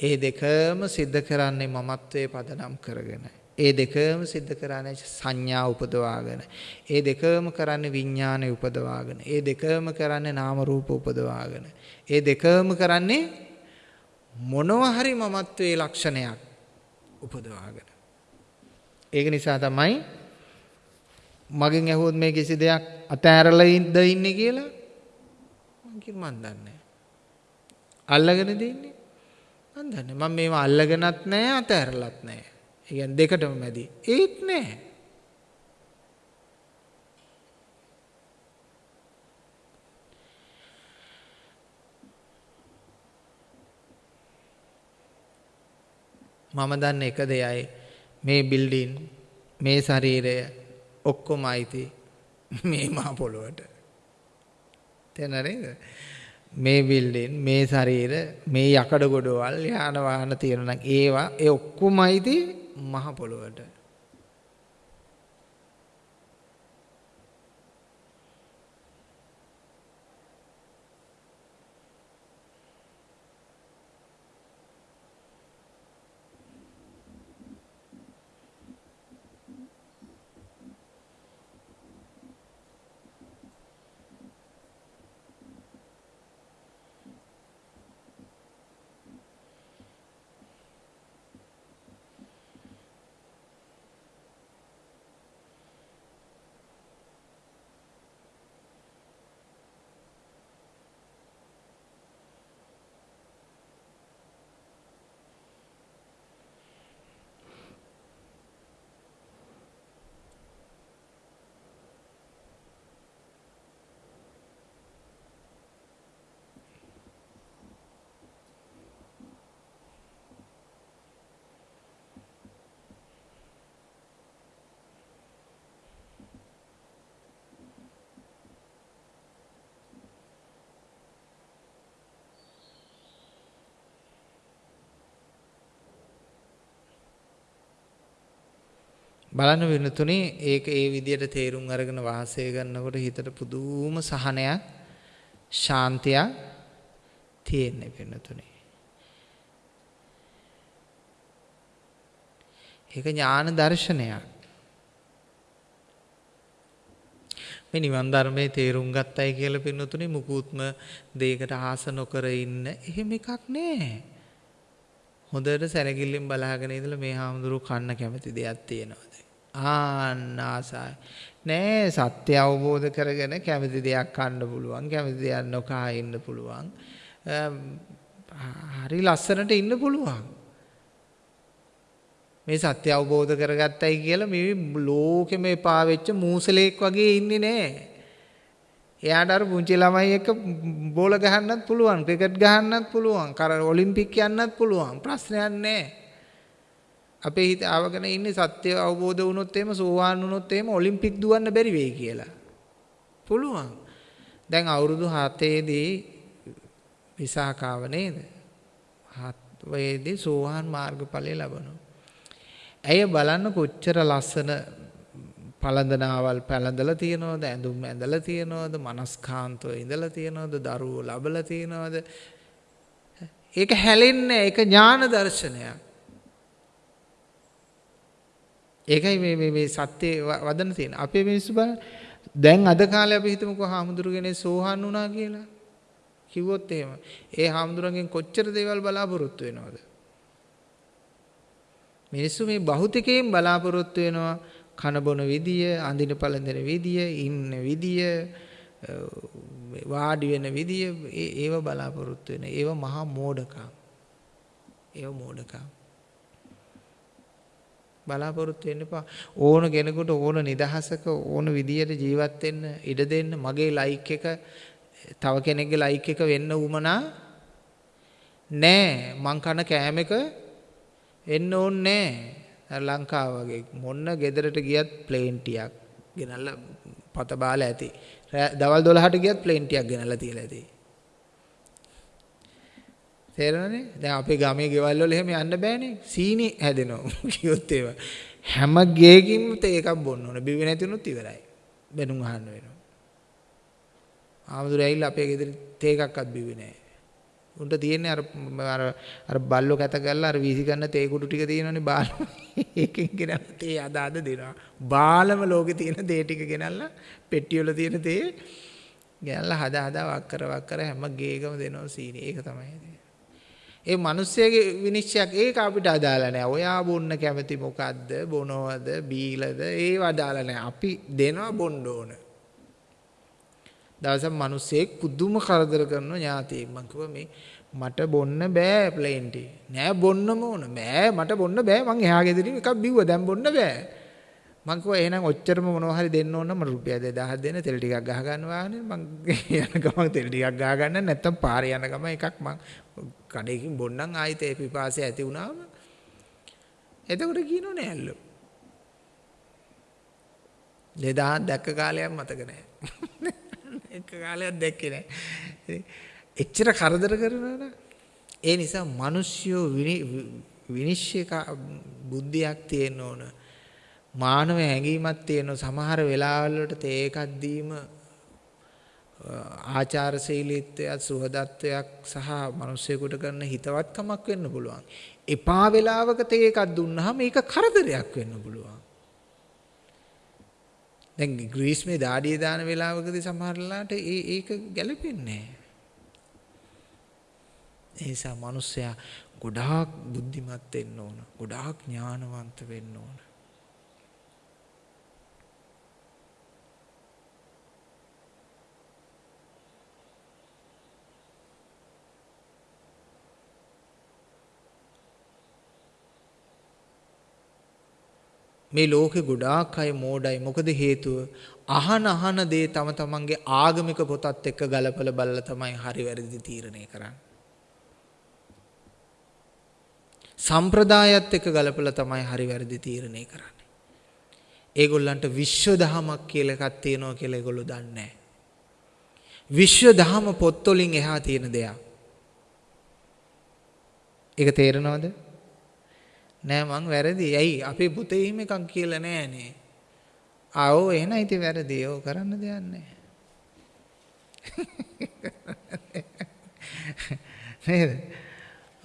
ඒ දෙකම සිද්ධ කරන්නේ මමත්වයේ පදනම් කරගෙන. ඒ දෙකම සිද්ධ කරන්නේ සංඥා උපදවාගෙන. ඒ දෙකම කරන්නේ විඥානය උපදවාගෙන. ඒ දෙකම කරන්නේ නාම රූප උපදවාගෙන. ඒ දෙකම කරන්නේ මොනවා හරි මමත්වයේ ලක්ෂණයක් උපදවාගෙන. ඒක නිසා තමයි මගෙන් ඇහුවොත් මේ කිසි දෙයක් අතෑරලා ඉඳ ඉන්නේ කියලා මං කිව්ව මන් දන්නේ අල්ලගෙන දෙන්නේ මන් දන්නේ මම මේව අල්ලගෙනත් නැහැ අතෑරලත් නැහැ. ඒ කියන්නේ දෙකටම මැදි. ඒත් නැහැ. මම දන්න එක දෙයයි මේ බිල්ඩින් මේ ශරීරය ඔක්කොම අයිති මේ මහ පොළොවට. තේරෙනවද? මේ බිල්ඩින් මේ ශරීර මේ යකඩ ගොඩවල් යාන වාහන තියෙනවා නම් ඒවා ඒ ඔක්කොම අයිති මහ පොළොවට. බලන්න වෙනතුනේ ඒක ඒ විදිහට තේරුම් අරගෙන වාසය කරනකොට හිතට පුදුම සහනයක් ශාන්තියක් තියෙන්නේ වෙනතුනේ. ඒක ඥාන දර්ශනයක්. මේ නිවන් ධර්මයේ තේරුම් ගත්තයි කියලා පින්නතුනේ මුකුත්ම දෙයකට ආස නොකර ඉන්න එහෙම එකක් නෑ. හොඳට සැලකිල්ලෙන් බලාගෙන ඉඳලා මේ හාමුදුරුවෝ කන්න කැමති දෙයක් තියෙනවද? ආන්න ආසයි. නෑ සත්‍ය අවබෝධ කරගෙන කැමති දෙයක් කන්න පුළුවන් කැමති දෙයක් නොකා ඉන්න පුළුවන්. හරි ලස්සනට ඉන්න පුළුවන්. මේ සත්‍ය අවබෝධ කරගත්තයි කියලා මේ ලෝකෙම එපා වෙච්ච මූසලෙක් වගේ ඉන්නේ නෑ. එයාට අර පුංචි ළමයි එක්ක බෝල ගහන්නත් පුළුවන් ක්‍රිකට් ගහන්නත් පුළුවන් කර ඔලිම්පික් යන්නත් පුළුවන් ප්‍රශ්නයක් නෑ. අපේ හිත ආවගෙන ඉන්නේ සත්‍ය අවබෝධ වුණොත් එහෙම සෝවාන් වුණොත් එහෙම ඔලිම්පික් දුවන්න බැරි වෙයි කියලා. පුළුවන්. දැන් අවුරුදු 7 දී විසාකාව නේද? හත් වයේදී සෝවාන් මාර්ගඵලය ලබනවා. ඇය බලන්න කොච්චර ලස්සන පළඳනාවල් පැළඳලා තියනවද ඇඳුම් ඇඳලා තියනවද මනස්කාන්තව ඉඳලා තියනවද දරුවෝ ලබලා තියනවද ඒක හැලෙන්නේ ඒක ඥාන දර්ශනයක් ඒකයි මේ මේ මේ සත්‍ය වදන තියෙන. අපේ මිනිස්සු බලන්න දැන් අද කාලේ අපි හිතමුකෝ හාමුදුරුවනේ සෝහන් වුණා කියලා. කිව්වොත් එහෙම. ඒ හාමුදුරන්ගෙන් කොච්චර දේවල් බලාපොරොත්තු වෙනවද? මිනිස්සු මේ භෞතිකයෙන් බලාපොරොත්තු වෙනවා කන බොන විදිය, අඳින පළඳින විදිය, ඉන්න විදිය, වාඩි වෙන විදිය ඒව බලාපොරොත්තු වෙන. ඒව මහා මෝඩකම්. ඒව මෝඩකම්. බලාපොරොත්තු වෙන්න එපා. ඕන කෙනෙකුට ඕන නිදහසක ඕන විදියට ජීවත් වෙන්න ඉඩ දෙන්න. මගේ ලයික් එක තව කෙනෙක්ගේ ලයික් එක වෙන්න උමනා නෑ. මං කන කෑම එක එන්න ඕනේ නෑ. ලංකාව වගේ මොන්න ගෙදරට ගියත් ප්ලේන් ටියක් ගෙනල්ලා පත බාලා ඇති. දවල් 12ට ගියත් ප්ලේන් ටියක් ගෙනල්ලා තියලා ඇති. තේරෙනවනේ? දැන් අපේ ගමේ ගෙවල් වල එහෙම යන්න බෑනේ. සීනි හැදෙනවා. කිව්වොත් ඒවා. හැම ගේකින්ම තේ එකක් බොන්න ඕන. බිවි නැතිනොත් ඉවරයි. බැනුම් අහන්න වෙනවා. ආමතුරු ඇවිල්ලා අපේ ගෙදර තේ එකක්වත් බිව්වේ නැහැ. උන්ට තියෙන්නේ අර අර අර බල්ලෝ කැත කරලා අර වීසි ගන්න තේ කුඩු ටික තියෙනවනේ බාල. ඒකෙන් ගෙනල්ලා තේ අද අද දෙනවා. බාලම ලෝකේ තියෙන තේ ටික ගෙනල්ලා පෙට්ටි වල තියෙන තේ ගෙනල්ලා හදා හදා වක් කර වක් කර හැම ගේකම දෙනවා සීනි. ඒක තමයි. ඒ මිනිස්සයාගේ විනිශ්චයක් ඒක අපිට අදාළ නැහැ. ඔයා බොන්න කැමති මොකද්ද? බොනවද? බීලද? ඒව අදාළ නැහැ. අපි දෙනවා බොන්න ඕන. දවසක් මිනිස්සෙක් පුදුම කරදර කරන ඥාතියෙක් මං කිව්වා මේ මට බොන්න බෑ ප්ලේන් ටී. නෑ බොන්නම ඕන. බෑ මට බොන්න බෑ. මං එහා ගෙදරින් එකක් බිව්වා. දැන් බොන්න බෑ. මං කිව්වා එහෙනම් ඔච්චරම මොනවා හරි දෙන්න ඕන නම් මට රුපියල් 2000 දෙන්න තෙල් ටිකක් ගහ ගන්න වාහනේ මං යන ගමන් තෙල් ටිකක් ගහ ගන්න නැත්තම් පාරේ යන ගමන් එකක් මං කඩේකින් බොන්නම් ආයෙත් ඒ පිපාසය ඇති වුණාම එතකොට කියනෝ නෑල්ලු 2000 දැක්ක කාලයක් මතක නෑ. එක කාලයක් දැක්කේ නෑ. එච්චර කරදර කරනවා ඒ නිසා මිනිස්සු විනිශ්චය බුද්ධියක් තියෙන්න ඕන. මානව හැඟීමක් තියෙන සමහර වෙලාවල් වලට තේ එකක් දීම ආචාරශීලීත්වයක් සුහදත්වයක් සහ මිනිස්සෙකුට කරන හිතවත්කමක් වෙන්න පුළුවන්. එපා වෙලාවක තේ එකක් දුන්නාම ඒක කරදරයක් වෙන්න පුළුවන්. දැන් ග්‍රීස්මේ දාඩිය දාන වෙලාවකදී සමහරලාට ඒ ඒක ගැලපෙන්නේ නැහැ. ඒ නිසා මිනිස්සයා ගොඩාක් බුද්ධිමත් වෙන්න ඕන. ගොඩාක් ඥානවන්ත වෙන්න ඕන. මේ ලෝකේ ගොඩාක් අය මෝඩයි. මොකද හේතුව අහන අහන දේ තම තමන්ගේ ආගමික පොතත් එක්ක ගලපලා බලලා තමයි හරි වැරදි තීරණය කරන්නේ. සම්ප්‍රදායත් එක්ක ගලපලා තමයි හරි වැරදි තීරණය කරන්නේ. ඒගොල්ලන්ට විශ්ව දහමක් කියලා එකක් තියෙනවා කියලා ඒගොල්ලෝ දන්නේ නැහැ. විශ්ව දහම පොත්වලින් එහා තියෙන දෙයක්. ඒක තේරෙනවද? නෑ මං වැරදි. ඇයි අපේ පුතේ එහෙම එකක් කියලා නෑනේ. ආ ඔව් එහෙනම් ඉතින් වැරදි. ඔව් කරන්න දෙයක් නෑ. නේද?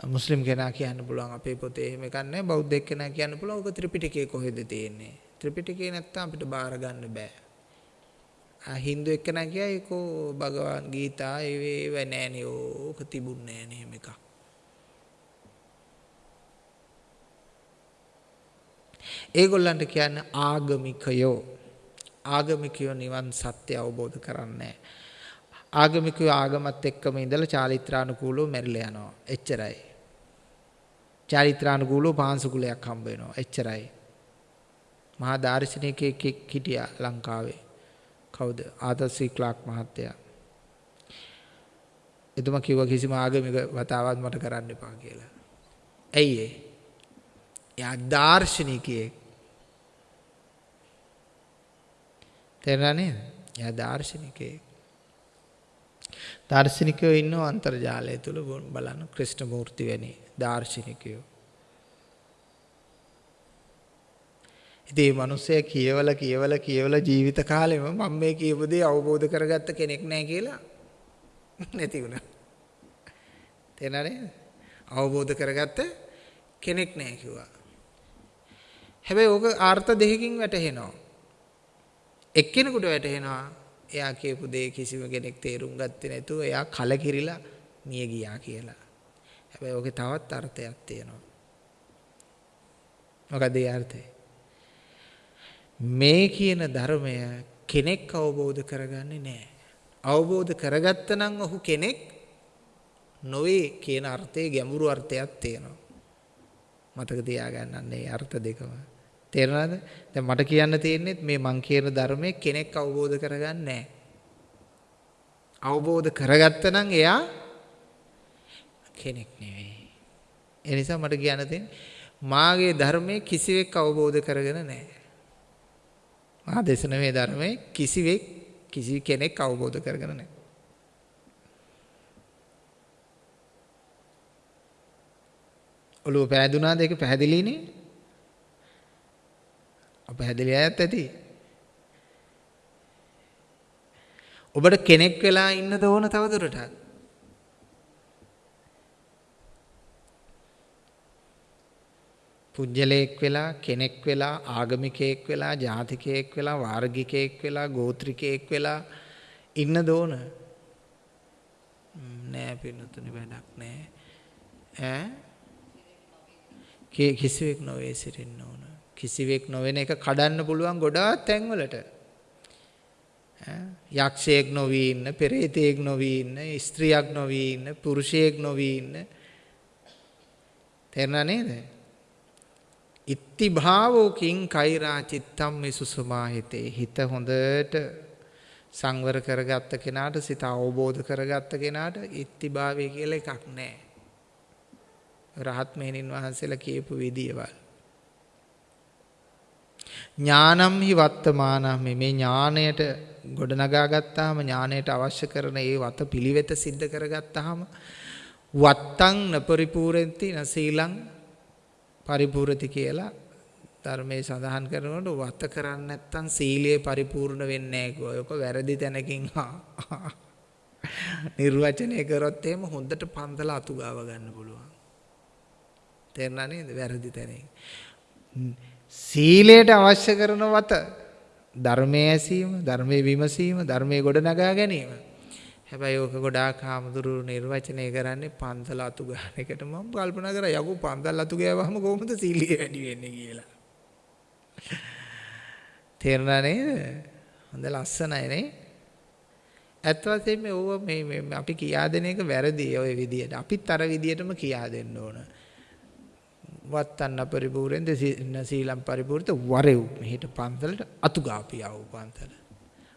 මුස්ලිම් කෙනා කියන්න පුළුවන් අපේ පොතේ එහෙම එකක් නෑ. බෞද්ධ කෙනා කියන්න පුළුවන් ඔක ත්‍රිපිටකයේ කොහෙද තියෙන්නේ? ත්‍රිපිටකේ නැත්තම් අපිට බාර ගන්න බෑ. ආ හින්දු එක්කෙනා කියයි කෝ භගවන් ගීතා ඒව නෑනේ ඕක තිබුන්නේ නෑනේ එහෙම එකක්. ඒගොල්ලන්ට කියන්නේ ආගමිකයෝ. ආගමිකයෝ නිවන් සත්‍ය අවබෝධ කරන්නේ ආගමිකයෝ ආගමත් එක්කම ඉඳලා චාරිත්‍රානුකූලව මැරිලා යනවා. එච්චරයි. චාරිත්‍රානුකූලව පාංශුකුලයක් හම්බ වෙනවා. එච්චරයි. මහා දාර්ශනිකයෙක් හිටියා ලංකාවේ. කවුද? ආදර් සී ක්ලාක් මහත්තයා. එතුමා කිව්වා කිසිම ආගමික වතාවක් මට කරන්න එපා කියලා. ඇයි ඒ? එයා දාර්ශනිකයෙක්. තේරුණා නේද? එයා දාර්ශනිකයෙක්. දාර්ශනිකයෝ ඉන්නව අන්තර්ජාලය තුල බලන්න ක්‍රිෂ්ණමූර්ති වැනි දාර්ශනිකයෝ. ඉතින් මේ මිනිස්සයා කියවලා කියවලා කියවලා ජීවිත කාලෙම මම මේ කියපු දේ අවබෝධ කරගත්ත කෙනෙක් නැහැ කියලා නැති වුණා. තේරෙනවද? අවබෝධ කරගත්ත කෙනෙක් නැහැ කිව්වා. හැබැයි ඕක අර්ථ දෙකකින් වැටහෙනවා. එක්කෙනෙකුට වැටහෙනවා එයා කියපු දේ කිසිම කෙනෙක් තේරුම් ගත්තේ නැතුව එයා කලකිරිලා මිය ගියා කියලා. හැබැයි ඕකේ තවත් අර්ථයක් තියෙනවා. මොකද ඒ අර්ථය? මේ කියන ධර්මය කෙනෙක් අවබෝධ කරගන්නේ නැහැ. අවබෝධ කරගත්ත නම් ඔහු කෙනෙක් නොවේ කියන අර්ථයේ ගැඹුරු අර්ථයක් තියෙනවා. මතක තියාගන්න මේ අර්ථ දෙකම. තේරෙනවද? දැන් මට කියන්න තියෙන්නේ මේ මං කියන ධර්මයේ කෙනෙක් අවබෝධ කරගන්නේ නැහැ. අවබෝධ කරගත්ත නම් එයා කෙනෙක් නෙවෙයි. ඒ නිසා මට කියන්න තියෙන්නේ මාගේ ධර්මයේ කිසිවෙක් අවබෝධ කරගෙන නැහැ. මා දේශන මේ ධර්මයේ කිසිවෙක් කිසි කෙනෙක් අවබෝධ කරගෙන නැහැ. ඔළුව පෑදුනාද ඒක පැහැදිලිනේ? අපහැදිලි අයත් ඇති. ඔබට කෙනෙක් වෙලා ඉන්නද ඕන තවදුරටත්? පුජ්‍යලයක් වෙලා කෙනෙක් වෙලා ආගමිකයෙක් වෙලා ජාතිකයෙක් වෙලා වාර්ගිකයෙක් වෙලා ගෝත්‍රිකයෙක් වෙලා ඉන්නද ඕන? නෑ පින්නතුනි වැඩක් නෑ. ඈ කිසිවෙක් නොවේ සිටින්න ඕන. කිසිවෙක් නොවන එක කඩන්න පුළුවන් ගොඩාක් තැන්වලට. යක්ෂයෙක් නොවී ඉන්න, පෙරේතයෙක් නොවී ඉන්න, ස්ත්‍රියක් නොවී ඉන්න, පුරුෂයෙක් නොවී ඉන්න. තේරුණා නේද? ඉත්ති භාවෝකින් කෛරා චිත්තම් විසුසුමාහිතේ හිත හොඳට සංවර කරගත්ත කෙනාට සිත අවබෝධ කරගත්ත කෙනාට ඉත්ති භාවය කියලා එකක් නැහැ. රහත් මෙහෙණින් වහන්සේලා කියපු විදියවල්. ඥානම් හි වත්තමානම් මේ ඥාණයට ගොඩනගා ගත්තාම ඥාණයට අවශ්‍ය කරන ඒ වත පිළිවෙත සිද්ධ කරගත්තාම වත්තං නපරිපූර්ණති නසීලං පරිපූර්ණති කියලා ධර්මයේ සඳහන් කරනකොට වත කරන්නේ නැත්නම් සීලය පරිපූර්ණ වෙන්නේ නැහැ ඔක වැරදි තැනකින් නිර්වචනය කරොත් එහෙම හොඳට පන්දල අතු ගාව ගන්න පුළුවන්. තේරුණා නේද? වැරදි තැනකින්. සීලයට අවශ්‍ය කරන වත ධර්මයේ ඇසීම, ධර්මයේ විමසීම, ධර්මයේ ගොඩනගා ගැනීම. හැබැයි ඕක ගොඩාක් හාමුදුරු නිර්වචනය කරන්නේ පන්සල අතු ගන්න එකට මම කල්පනා කරා යකෝ පන්සල් අතු ගෑවහම කොහොමද සීලිය වැඩි වෙන්නේ කියලා. තේරුණා නේද? හොඳ ලස්සනයි නේ? ඇත්ත වශයෙන්ම ඕව මේ අපි කියා දෙන එක වැරදි ඔය විදියට. අපිත් අර විදියටම කියා දෙන්න ඕන. වත්තන්න පරිපූර්ණෙන්ද සීලම් පරිපූර්ණත වරෙව් මෙහෙට පන්සලට අතු ගාපියව පන්සල.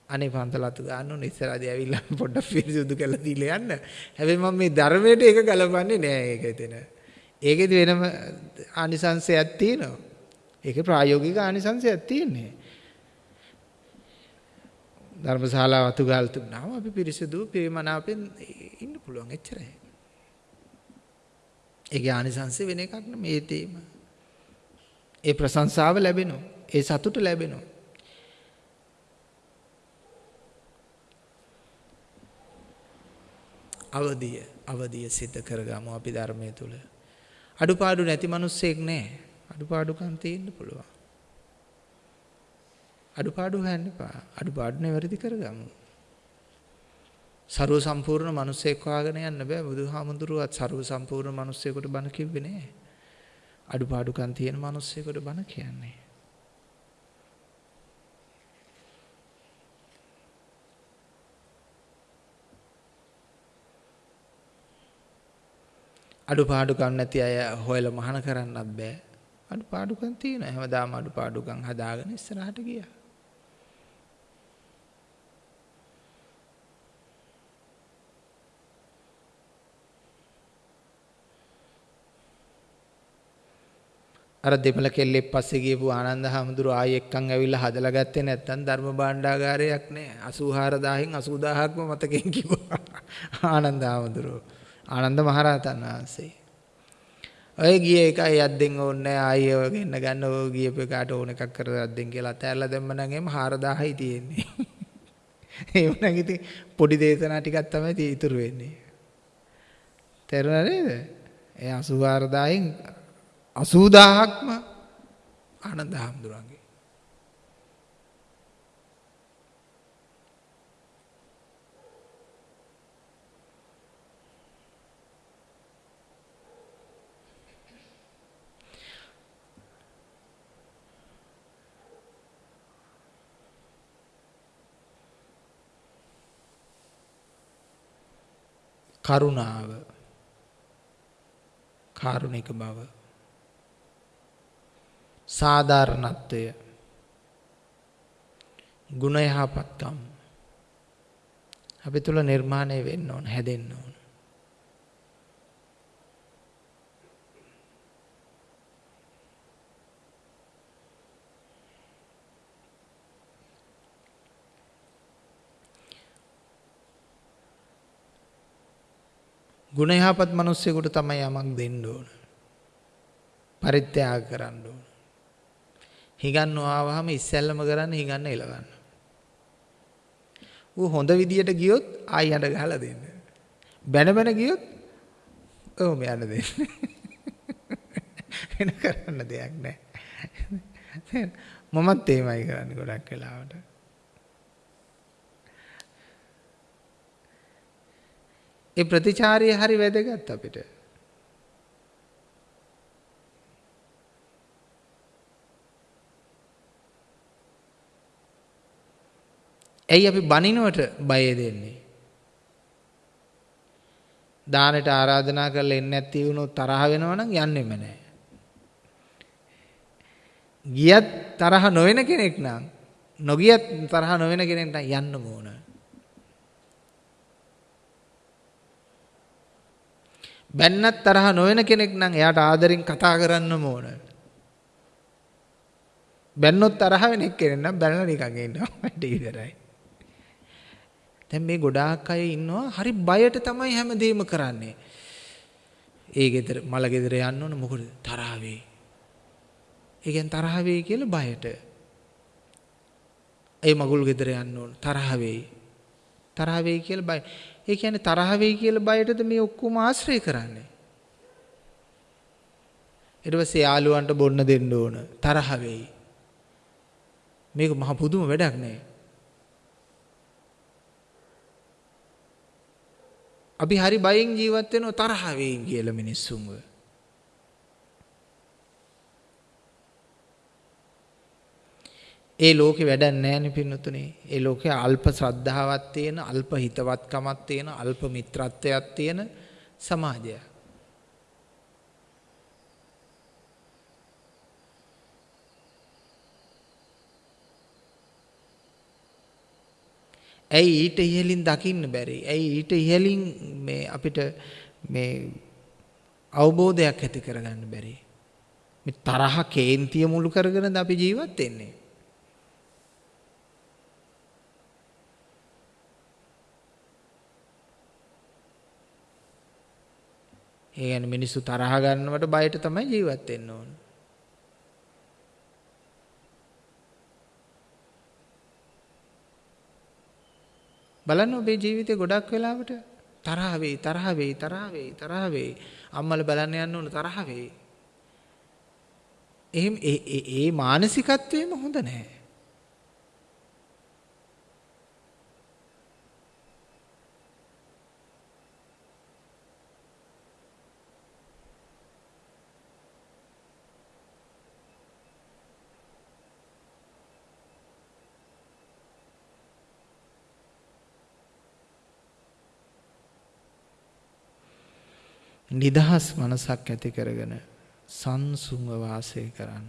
අනේ පන්සල අතු ගන්න ඕනේ ඉස්සරහදී ඇවිල්ලා පොඩ්ඩක් පිරිසුදු කරලා දීලා යන්න. හැබැයි මම මේ ධර්මයට ඒක ගලපන්නේ නෑ ඒක එතන. ඒකෙදි වෙනම ආනිසංශයක් තියෙනවා. ඒකේ ප්‍රායෝගික ආනිසංශයක් තියෙන්නේ. ධර්මශාලාව අතු ගාල් තුනම අපි පිරිසුදු පිරිමනාපෙන් ඉන්න පුළුවන් එච්චරයි. ඒකේ ආනිසංශ වෙන එකක් නෙමේ තේම. ඒ ප්‍රශංසාව ලැබෙනවා. ඒ සතුට ලැබෙනවා. අවදිය අවදිය සිද්ධ කරගමු අපි ධර්මයේ තුල. අඩුපාඩු නැති මිනිස්සෙක් නැහැ. අඩුපාඩුකම් තියෙන්න පුළුවන්. අඩුපාඩු හොයන්න එපා. අඩුපාඩු නෙවෙයි කරගමු. ਸਰව සම්පූර්ණ මිනිස්සෙක් හොයාගෙන යන්න බෑ. බුදුහාමුදුරුවත් ਸਰව සම්පූර්ණ මිනිස්සෙකුට බණ කිව්වේ නෑ. අඩුපාඩුකම් තියෙන මිනිස්සෙකුට බණ කියන්නේ. අඩුපාඩුකම් නැති අය හොයලා මහාන කරන්නත් බෑ. අඩුපාඩුකම් තියෙනවා. හැමදාම අඩුපාඩුකම් හදාගෙන ඉස්සරහට ගියා. අර දෙමළ කෙල්ලෙක් පස්සේ ගියපු ආනන්ද හැමදුරු ආයෙ එක්කන් ඇවිල්ලා හදලා ගත්තේ නැත්තම් ධර්ම භාණ්ඩාගාරයක් නෑ. 84000න් 80000ක්ම මතකෙන් කිව්වා. ආනන්ද හැමදුරු ආනන්ද මහරහතන් වහන්සේ. ඔය ගිය එකයි අද්දෙන් ඕනේ ආයෙ ඔය ගෙන්න ගන්න ඔය ගියපු එකට ඕන එකක් කර අද්දෙන් කියලා අතෑරලා දැම්ම නම් එම් 4000යි තියෙන්නේ. ඒ වුණා ඉතින් පොඩි දේශනා ටිකක් තමයි ඉතුරු වෙන්නේ. තේරුණා නේද? ඒ 84000න් අසූදාහක්ම ආනන්ද හාමුදුරුවන්ගේ. කරුණාව කාරුණික බව සාධාරණත්වය ගුණ යහපත්කම් අපි තුල නිර්මාණය වෙන්න ඕන හැදෙන්න ඕන ගුණ යහපත් මිනිස්සෙකුට තමයි යමක් දෙන්න ඕන. පරිත්‍යාග කරන්න ඕන. හිඟන්නෝ ආවහම ඉස්සැල්ලම කරන්නේ හිඟන්න එලවන්න. ඌ හොඳ විදියට ගියොත් ආයි යඩ ගහලා දෙන්න. බැන බැන ගියොත් ඔව් මෙයන්න දෙන්න. වෙන කරන්න දෙයක් නැහැ. මමත් එහෙමයි කරන්නේ ගොඩක් වෙලාවට. ඒ ප්‍රතිචාරය හරි වැදගත් අපිට. ඇයි අපි බනිනුවට බය දෙන්නේ? දානට ආරාධනා කරලා එන්නේ නැති වුණොත් තරහ වෙනවා නම් යන්නෙම නැහැ. ගියත් තරහ නොවන කෙනෙක් නම් නොගියත් තරහ නොවන කෙනෙක් නම් යන්නම ඕන. බැන්නත් තරහ නොවන කෙනෙක් නම් එයාට ආදරෙන් කතා කරන්නම ඕන. බැන්නොත් තරහ වෙන එක්කෙනෙක් නම් බැලලා නිකන් ඉන්නවා. වැඩ ඉවරයි. දැන් මේ ගොඩාක් අය ඉන්නවා හරි බයට තමයි හැමදේම කරන්නේ. ඒ ගෙදර මල ගෙදර යන්න ඕන මොකද තරහ වෙයි. ඒ කියන්නේ තරහ වෙයි කියලා බයට. ඒ මගුල් ගෙදර යන්න ඕන තරහ වෙයි. තරහ වෙයි කියලා බය. ඒ කියන්නේ තරහ වෙයි කියලා බයටද මේ ඔක්කොම ආශ්‍රය කරන්නේ. ඊට පස්සේ යාළුවන්ට බොන්න දෙන්න ඕන තරහ වෙයි. මේක මහ පුදුම වැඩක් නෑ. අපි හරි බයෙන් ජීවත් වෙනවා තරහ වෙයින් කියලා මිනිස්සුන්ව. ඒ ලෝකේ වැඩක් නැහැනේ පින්නතුනේ. ඒ ලෝකේ අල්ප ශ්‍රද්ධාවක් තියෙන, අල්ප හිතවත්කමක් තියෙන, අල්ප මිත්‍රත්වයක් තියෙන සමාජයක්. ඇයි ඊට ඉහලින් දකින්න බැරි? ඇයි ඊට ඉහලින් මේ අපිට මේ අවබෝධයක් ඇති කරගන්න බැරි? මේ තරහ කේන්තිය මුළු කරගෙනද අපි ජීවත් වෙන්නේ? ඒ කියන්නේ මිනිස්සු තරහ ගන්නවට බයට තමයි ජීවත් වෙන්න ඕන. බලන්න ඔබේ ජීවිතේ ගොඩක් වෙලාවට තරහ වෙයි තරහ වෙයි තරහ වෙයි තරහ වෙයි අම්මල බලන්න යන්න ඕන තරහ වෙයි. එහෙම ඒ ඒ මානසිකත්වයම හොඳ නැහැ. නිදහස් මනසක් ඇති කරගෙන සංසුන්ව වාසය කරන්න.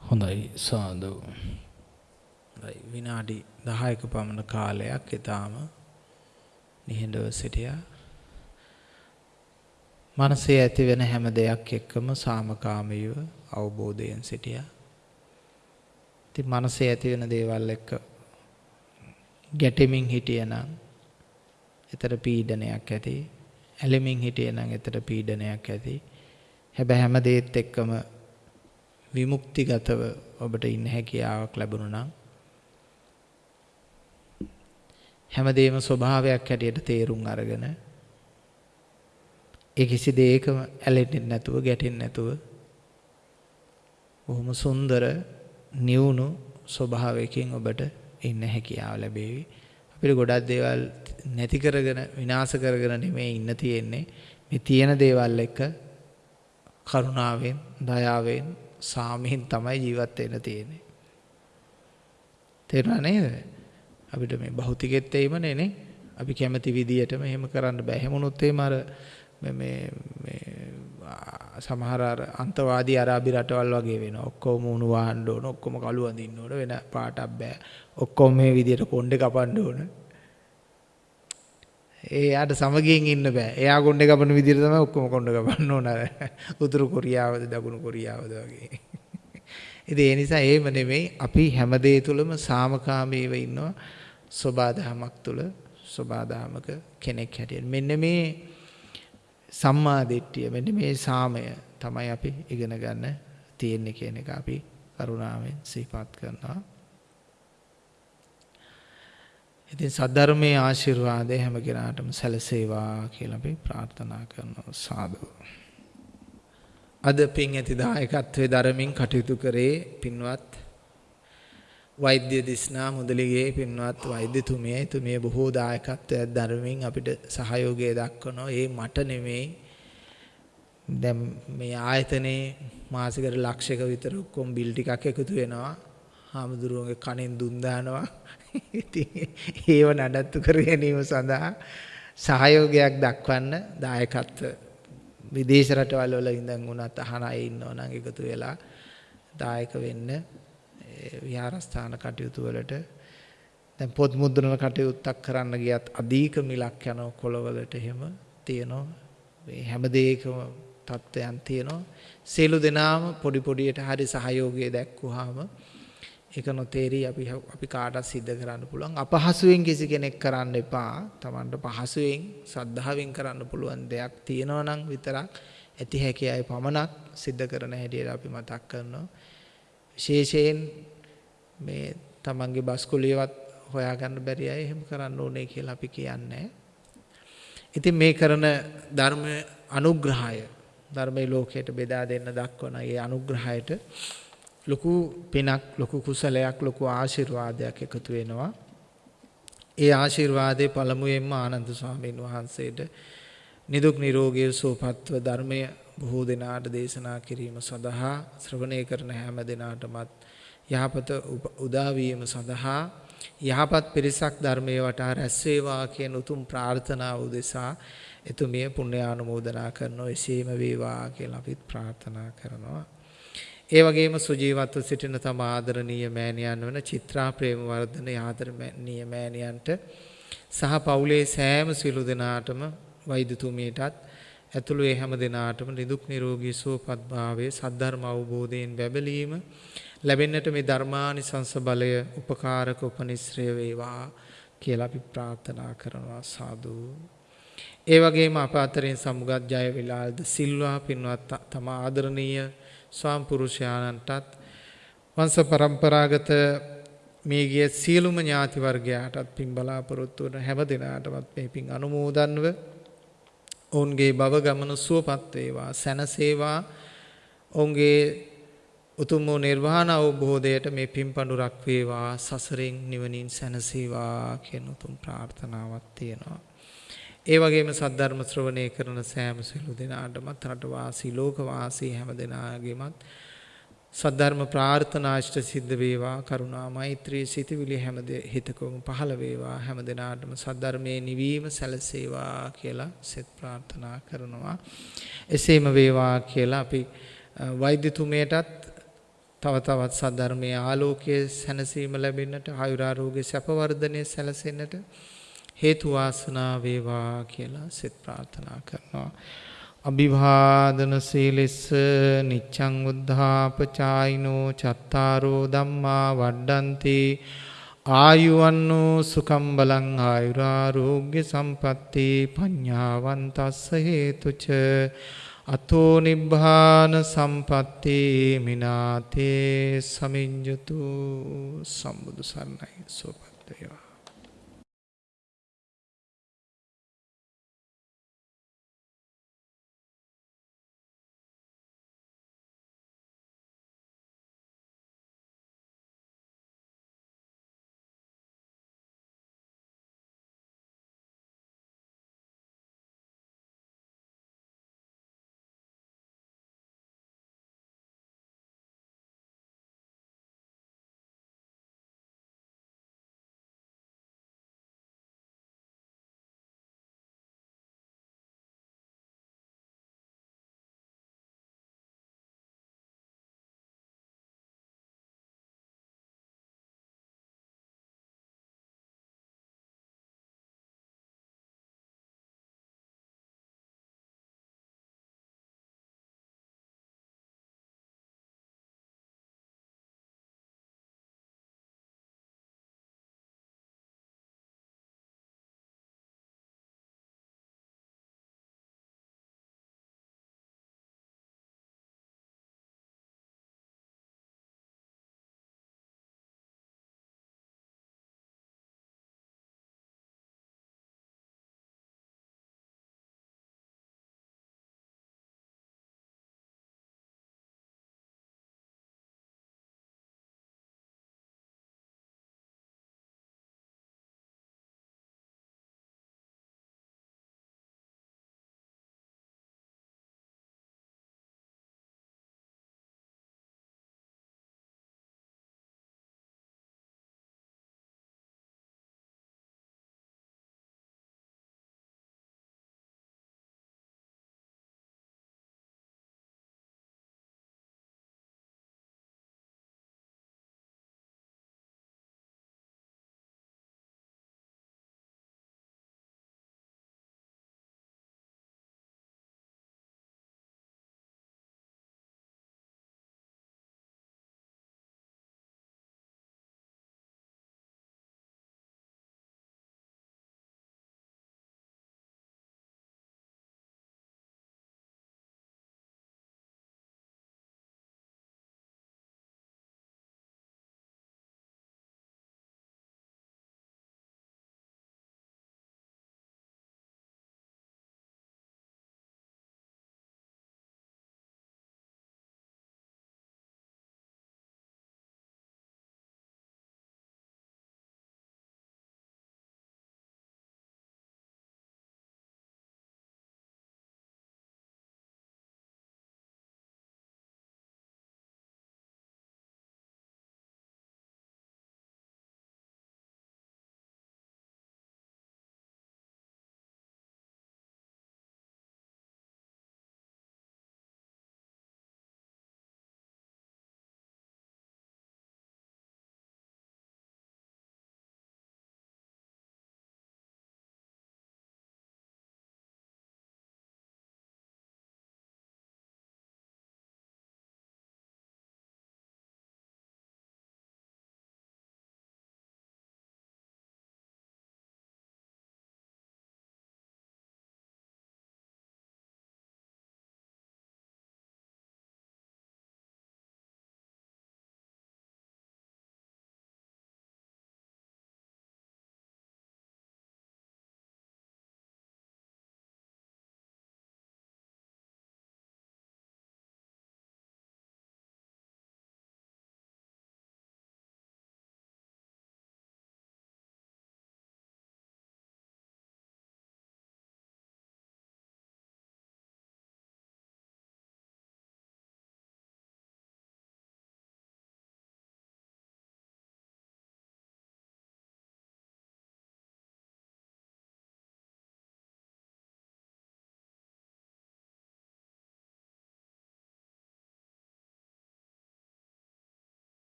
හොඳයි සාදු. විනාඩි 10ක පමණ කාලයක් ඊටාම නිහඬව සිටියා. මනසේ ඇති වෙන හැම දෙයක් එක්කම සාමකාමීව අවබෝධයෙන් සිටියා. ඉතින් මනසේ ඇති වෙන දේවල් එක්ක ගැටෙමින් හිටියනම් එතර පීඩනයක් ඇති. ඇලෙමින් හිටියනම් එතර පීඩනයක් ඇති. හැබැයි හැම දෙයත් එක්කම විමුක්තිගතව ඔබට ඉන්න හැකියාවක් ලැබුණා නම් හැමදේම ස්වභාවයක් හැටියට තේරුම් අරගෙන ඒ කිසි දෙයකම ඇලෙන්නේ නැතුව ගැටෙන්නේ නැතුව බොහොම සුන්දර නිවුණු ස්වභාවයකින් ඔබට ඉන්න හැකියාව ලැබේවි. අපිට ගොඩක් දේවල් නැති කරගෙන විනාශ කරගෙන නෙමෙයි ඉන්න තියෙන්නේ. මේ තියෙන දේවල් එක්ක කරුණාවෙන්, දයාවෙන්, සාමයෙන් තමයි ජීවත් වෙන්න තියෙන්නේ. තේරුණා නේද? අපිට මේ භෞතිකෙත් එයිමනේ නේ. අපි කැමති විදියටම එහෙම කරන්න බෑ. එහෙමනොත් එහෙම අර මේ මේ සමහර අර අන්තවාදී අරාබි රටවල් වගේ වෙනවා. ඔක්කොම උණු වහන්න ඕන, ඔක්කොම කළු අඳින්න ඕන, වෙන පාටක් බෑ. ඔක්කොම මේ විදියට කොණ්ඩේ කපන්න ඕන. එයාට සමගියෙන් ඉන්න බෑ. එයා කොණ්ඩේ කපන විදියට තමයි ඔක්කොම කොණ්ඩේ කපන්න ඕන. උතුරු කොරියාවද දකුණු කොරියාවද වගේ. ඉතින් ඒ නිසා එහෙම නෙමෙයි අපි හැම දෙය තුළම සාමකාමීව ඉන්නවා. සබාධමයක් තුළ සබාධමක කෙනෙක් හැටියට. මෙන්න මේ සම්මා දිට්ඨිය මෙන්න මේ සාමය තමයි අපි ඉගෙන ගන්න තියෙන්නේ කියන එක අපි කරුණාවෙන් සිහිපත් කරනවා. ඉතින් සද්ධර්මයේ ආශිර්වාදය හැම කෙනාටම සැලසේවා කියලා අපි ප්‍රාර්ථනා කරනවා සාදු. අද පින් ඇති දායකත්වයේ ධර්මින් කටයුතු කරේ පින්වත් වෛද්‍ය දිස්නා මුදලිගේ පින්වත් වෛද්‍යතුමිය එතුමිය බොහෝ දායකත්වයක් ධර්මයෙන් අපිට සහයෝගය දක්වනවා. ඒ මට නෙමෙයි. දැන් මේ ආයතනයේ මාසිකට ලක්ෂයක විතර ඔක්කොම බිල් ටිකක් එකතු වෙනවා. හාමුදුරුවන්ගේ කණෙන් දුන් දානවා. ඉතින් ඒව නඩත්තු කර ගැනීම සඳහා සහයෝගයක් දක්වන්න දායකත්ව විදේශ රටවල් වල ඉඳන් උනත් අහන අය ඉන්නව නම් එකතු වෙලා දායක වෙන්න. විහාරස්ථාන කටයුතු වලට දැන් පොත් මුද්‍රණ කටයුත්තක් කරන්න ගියත් අධික මිලක් යනවා කොළවලට එහෙම තියෙනවා. මේ හැම දෙයකම තත්ත්වයන් තියෙනවා. සියලු දෙනාම පොඩි පොඩියට හරි සහයෝගය දැක්වුවාම ඒක නොතේරි අපි අපි කාටත් සිද්ධ කරන්න පුළුවන්. අපහසුයෙන් කිසි කෙනෙක් කරන්න එපා. Tamanට පහසුවෙන් සද්ධාවෙන් කරන්න පුළුවන් දෙයක් තියෙනවා නම් විතරක් ඇති හැකි අය පමණක් සිද්ධ කරන හැටියට අපි මතක් කරනවා. විශේෂයෙන් මේ තමන්ගේ බස්කුලියවත් හොයාගන්න බැරි අය එහෙම කරන්න ඕනේ කියලා අපි කියන්නේ. ඉතින් මේ කරන ධර්ම අනුග්‍රහය ධර්මයේ ලෝකයට බෙදා දෙන්න දක්වන ඒ අනුග්‍රහයට ලොකු පිනක් ලොකු කුසලයක් ලොකු ආශිර්වාදයක් එකතු වෙනවා. ඒ ආශිර්වාදේ පළමුවෙන්ම ආනන්ද ස්වාමීන් වහන්සේට නිදුක් නිරෝගී සුවපත්ව ධර්මය බොහෝ දෙනාට දේශනා කිරීම සඳහා ශ්‍රවණය කරන හැම දෙනාටමත් යහපත උදා වීම සඳහා යහපත් පිරිසක් ධර්මයේ වටා රැස් වේවා කියන උතුම් ප්‍රාර්ථනාව උදෙසා එතුමිය පුණ්‍යානුමෝදනා කරනවා එසේම වේවා කියලා අපිත් ප්‍රාර්ථනා කරනවා. ඒ වගේම සුජීවත්ව සිටින තම ආදරණීය මෑණියන් වන චිත්‍රා ප්‍රේමවර්ධන ආදරණීය මෑණියන්ට සහ පවුලේ සෑම සිළු දෙනාටම වෛද්‍යතුමියටත් ඇතුළු ඒ හැම දෙනාටම නිදුක් නිරෝගී සුවපත් භාවයේ සද්ධර්ම අවබෝධයෙන් බැබලීම ලැබෙන්නට මේ ධර්මානිසංස බලය උපකාරක උපනිශ්‍රය වේවා කියලා අපි ප්‍රාර්ථනා කරනවා සාදු. ඒ වගේම අප අතරින් සමුගත් ජය විලාල්ද සිල්වා පින්වත් තම ආදරණීය ස්වාම පුරුෂයාණන්ටත් වංශ પરම්පරාගත මේ ගිය සියලුම ඥාති වර්ගයාටත් පින් බලාපොරොත්තු වන හැම දිනාටමත් මේ පින් අනුමෝදන්ව ඔවුන්ගේ භව ගමන සුවපත් වේවා සැනසේවා ඔවුන්ගේ උතුම් වූ නිර්වාණ අවබෝධයට මේ පින්පඬුරක් වේවා සසරෙන් නිවනින් සැනසීවා කියන උතුම් ප්‍රාර්ථනාවක් තියෙනවා. ඒ වගේම සද්ධර්ම ශ්‍රවණය කරන සෑම සිළු දෙනාටමත් රටවාසී ලෝකවාසී හැම දෙනාගේමත් සද්ධර්ම ප්‍රාර්ථනා ඉෂ්ට සිද්ධ වේවා. කරුණා මෛත්‍රී සිතවිලි හැම හිතකම පහළ වේවා. හැම දිනාටම සද්ධර්මයේ නිවීම සැලසේවා කියලා සෙත් ප්‍රාර්ථනා කරනවා. එසේම වේවා කියලා අපි වෛද්‍යතුමයටත් තව තවත් සද්ධර්මයේ ආලෝකයේ සැනසීම ලැබෙන්නට ආයුරාරෝග්‍ය සැප වර්ධනය සැලසෙන්නට හේතු වාසනා වේවා කියලා සෙත් ප්‍රාර්ථනා කරනවා. අභිවාදන සීලෙස්ස නිච්ඡං උද්ධාපචායිනෝ චත්තාරෝ ධම්මා වඩ්ඩಂತಿ ආයුවන්නෝ සුකම් බලං ආයුරාරෝග්‍ය සම්පatti පඤ්ඤාවන්තස්ස හේතුච අතෝ නිබ්බාන සම්පatti මිනාතේ සමිඤ්ඤතු සම්බුදු සරණයි සෝපත් වේවා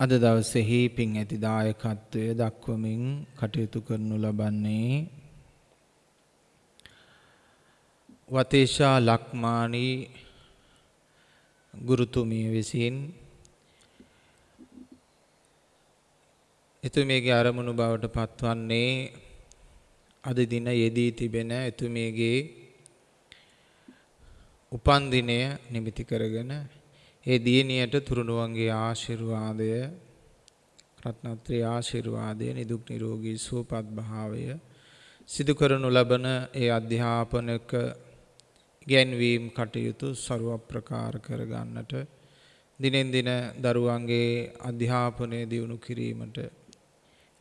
අද දවසෙහි පින් ඇති දායකත්වය දක්වමින් කටයුතු කරනු ලබන්නේ වතේෂා ලක්මානී ගුරුතුමිය විසින්. එතුමියගේ අරමුණු බවට පත්වන්නේ අද දින යෙදී තිබෙන එතුමියගේ උපන් දිනය නිමිති කරගෙන ඒ දියණියට තුරුණුවන්ගේ ආශිර්වාදය රත්නත්‍රී ආශිර්වාදය නිදුක් නිරෝගී සුවපත් භාවය සිදු කරනු ලබන ඒ අධ්‍යාපනක ගැන්වීම් කටයුතු ਸਰව ප්‍රකාර කර ගන්නට දිනෙන් දින දරුවන්ගේ අධ්‍යාපනය දියුණු කිරීමට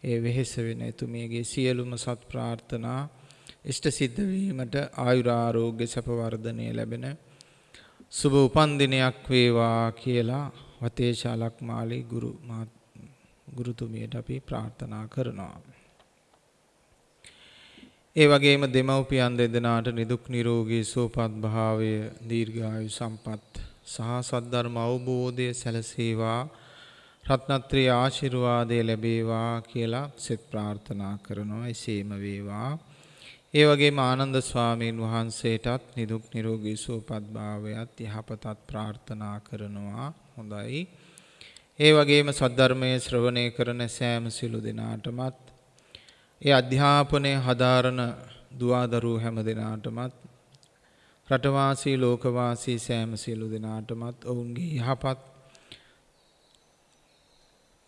ඒ වෙහෙස වෙන එතුමියගේ සියලුම සත් ප්‍රාර්ථනා ඉෂ්ට සිද්ධ වීමට ආයුරාරෝග්‍ය සැප වර්ධනය ලැබෙන සුබ උපන්දිනයක් වේවා කියලා වතේශාලක් මාලි ගුරු ගුරුතුමියට අපි ප්‍රාර්ථනා කරනවා. ඒ වගේම දෙමව්පියන් දෙදෙනාට නිදුක් නිරෝගී සුවපත් භාවය දීර්ඝායු සම්පත් සහ සද්ධර්ම අවබෝධය සැලසේවා රත්නත්‍රී ආශිර්වාදය ලැබේවා කියලා සෙත් ප්‍රාර්ථනා කරනවා එසේම වේවා ඒ වගේම ආනන්ද ස්වාමීන් වහන්සේටත් නිදුක් නිරෝගී සුවපත් භාවයත් යහපතත් ප්‍රාර්ථනා කරනවා. හොඳයි. ඒ වගේම සද්ධර්මයේ ශ්‍රවණය කරන සෑම සිළු දෙනාටමත් ඒ අධ්‍යාපනය හදාරන දුවදරුවෝ හැම දෙනාටමත් රටවාසී ලෝකවාසී සෑම සියලු දෙනාටමත් ඔවුන්ගේ යහපත්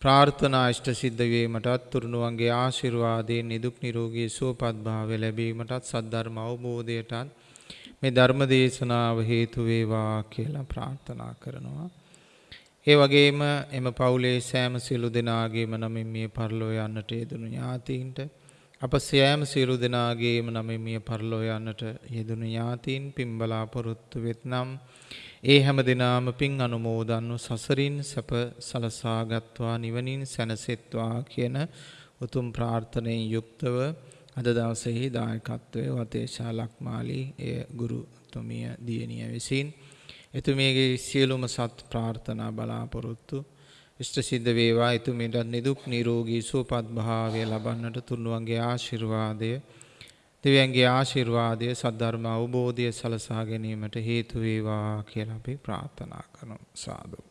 ප්‍රාර්ථනා ඉෂ්ට සිද්ධ වීමටත් තුරුණුවන්ගේ ආශිර්වාදයෙන් නිදුක් නිරෝගී සුවපත් භාවය ලැබීමටත් සද්ධර්ම අවබෝධයටත් මේ ධර්ම දේශනාව හේතු වේවා කියලා ප්‍රාර්ථනා කරනවා. ඒ වගේම එම පවුලේ සෑම සියලු දෙනාගේම නමින් මිය පරලෝ යන්නට යෙදුණු ඥාතීන්ට අප සෑම සියලු දෙනාගේම නමින් මිය පරලෝ යන්නට යෙදුණු ඥාතීන් පින් බලාපොරොත්තු වෙත්නම් ඒ හැම දිනාම පින් අනුමෝදන්ව සසරින් සැප සලසාගත්වා නිවනින් සැනසෙත්වා කියන උතුම් ප්‍රාර්ථනයෙන් යුක්තව අද දවසේහි දායකත්වයේ වතේශා ලක්මාලී එය ගුරුතුමිය දියණිය විසින් එතුමියගේ සියලුම සත් ප්‍රාර්ථනා බලාපොරොත්තු ඉෂ්ට සිද්ධ වේවා. එතුමියට නිදුක් නිරෝගී සුවපත් භාවය ලබන්නට තුන්වන්ගේ ආශිර්වාදය දෙවියන්ගේ ආශිර්වාදය සද්ධර්ම අවබෝධය සලසා ගැනීමට හේතු වේවා කියලා අපි ප්‍රාර්ථනා කරමු. සාදු.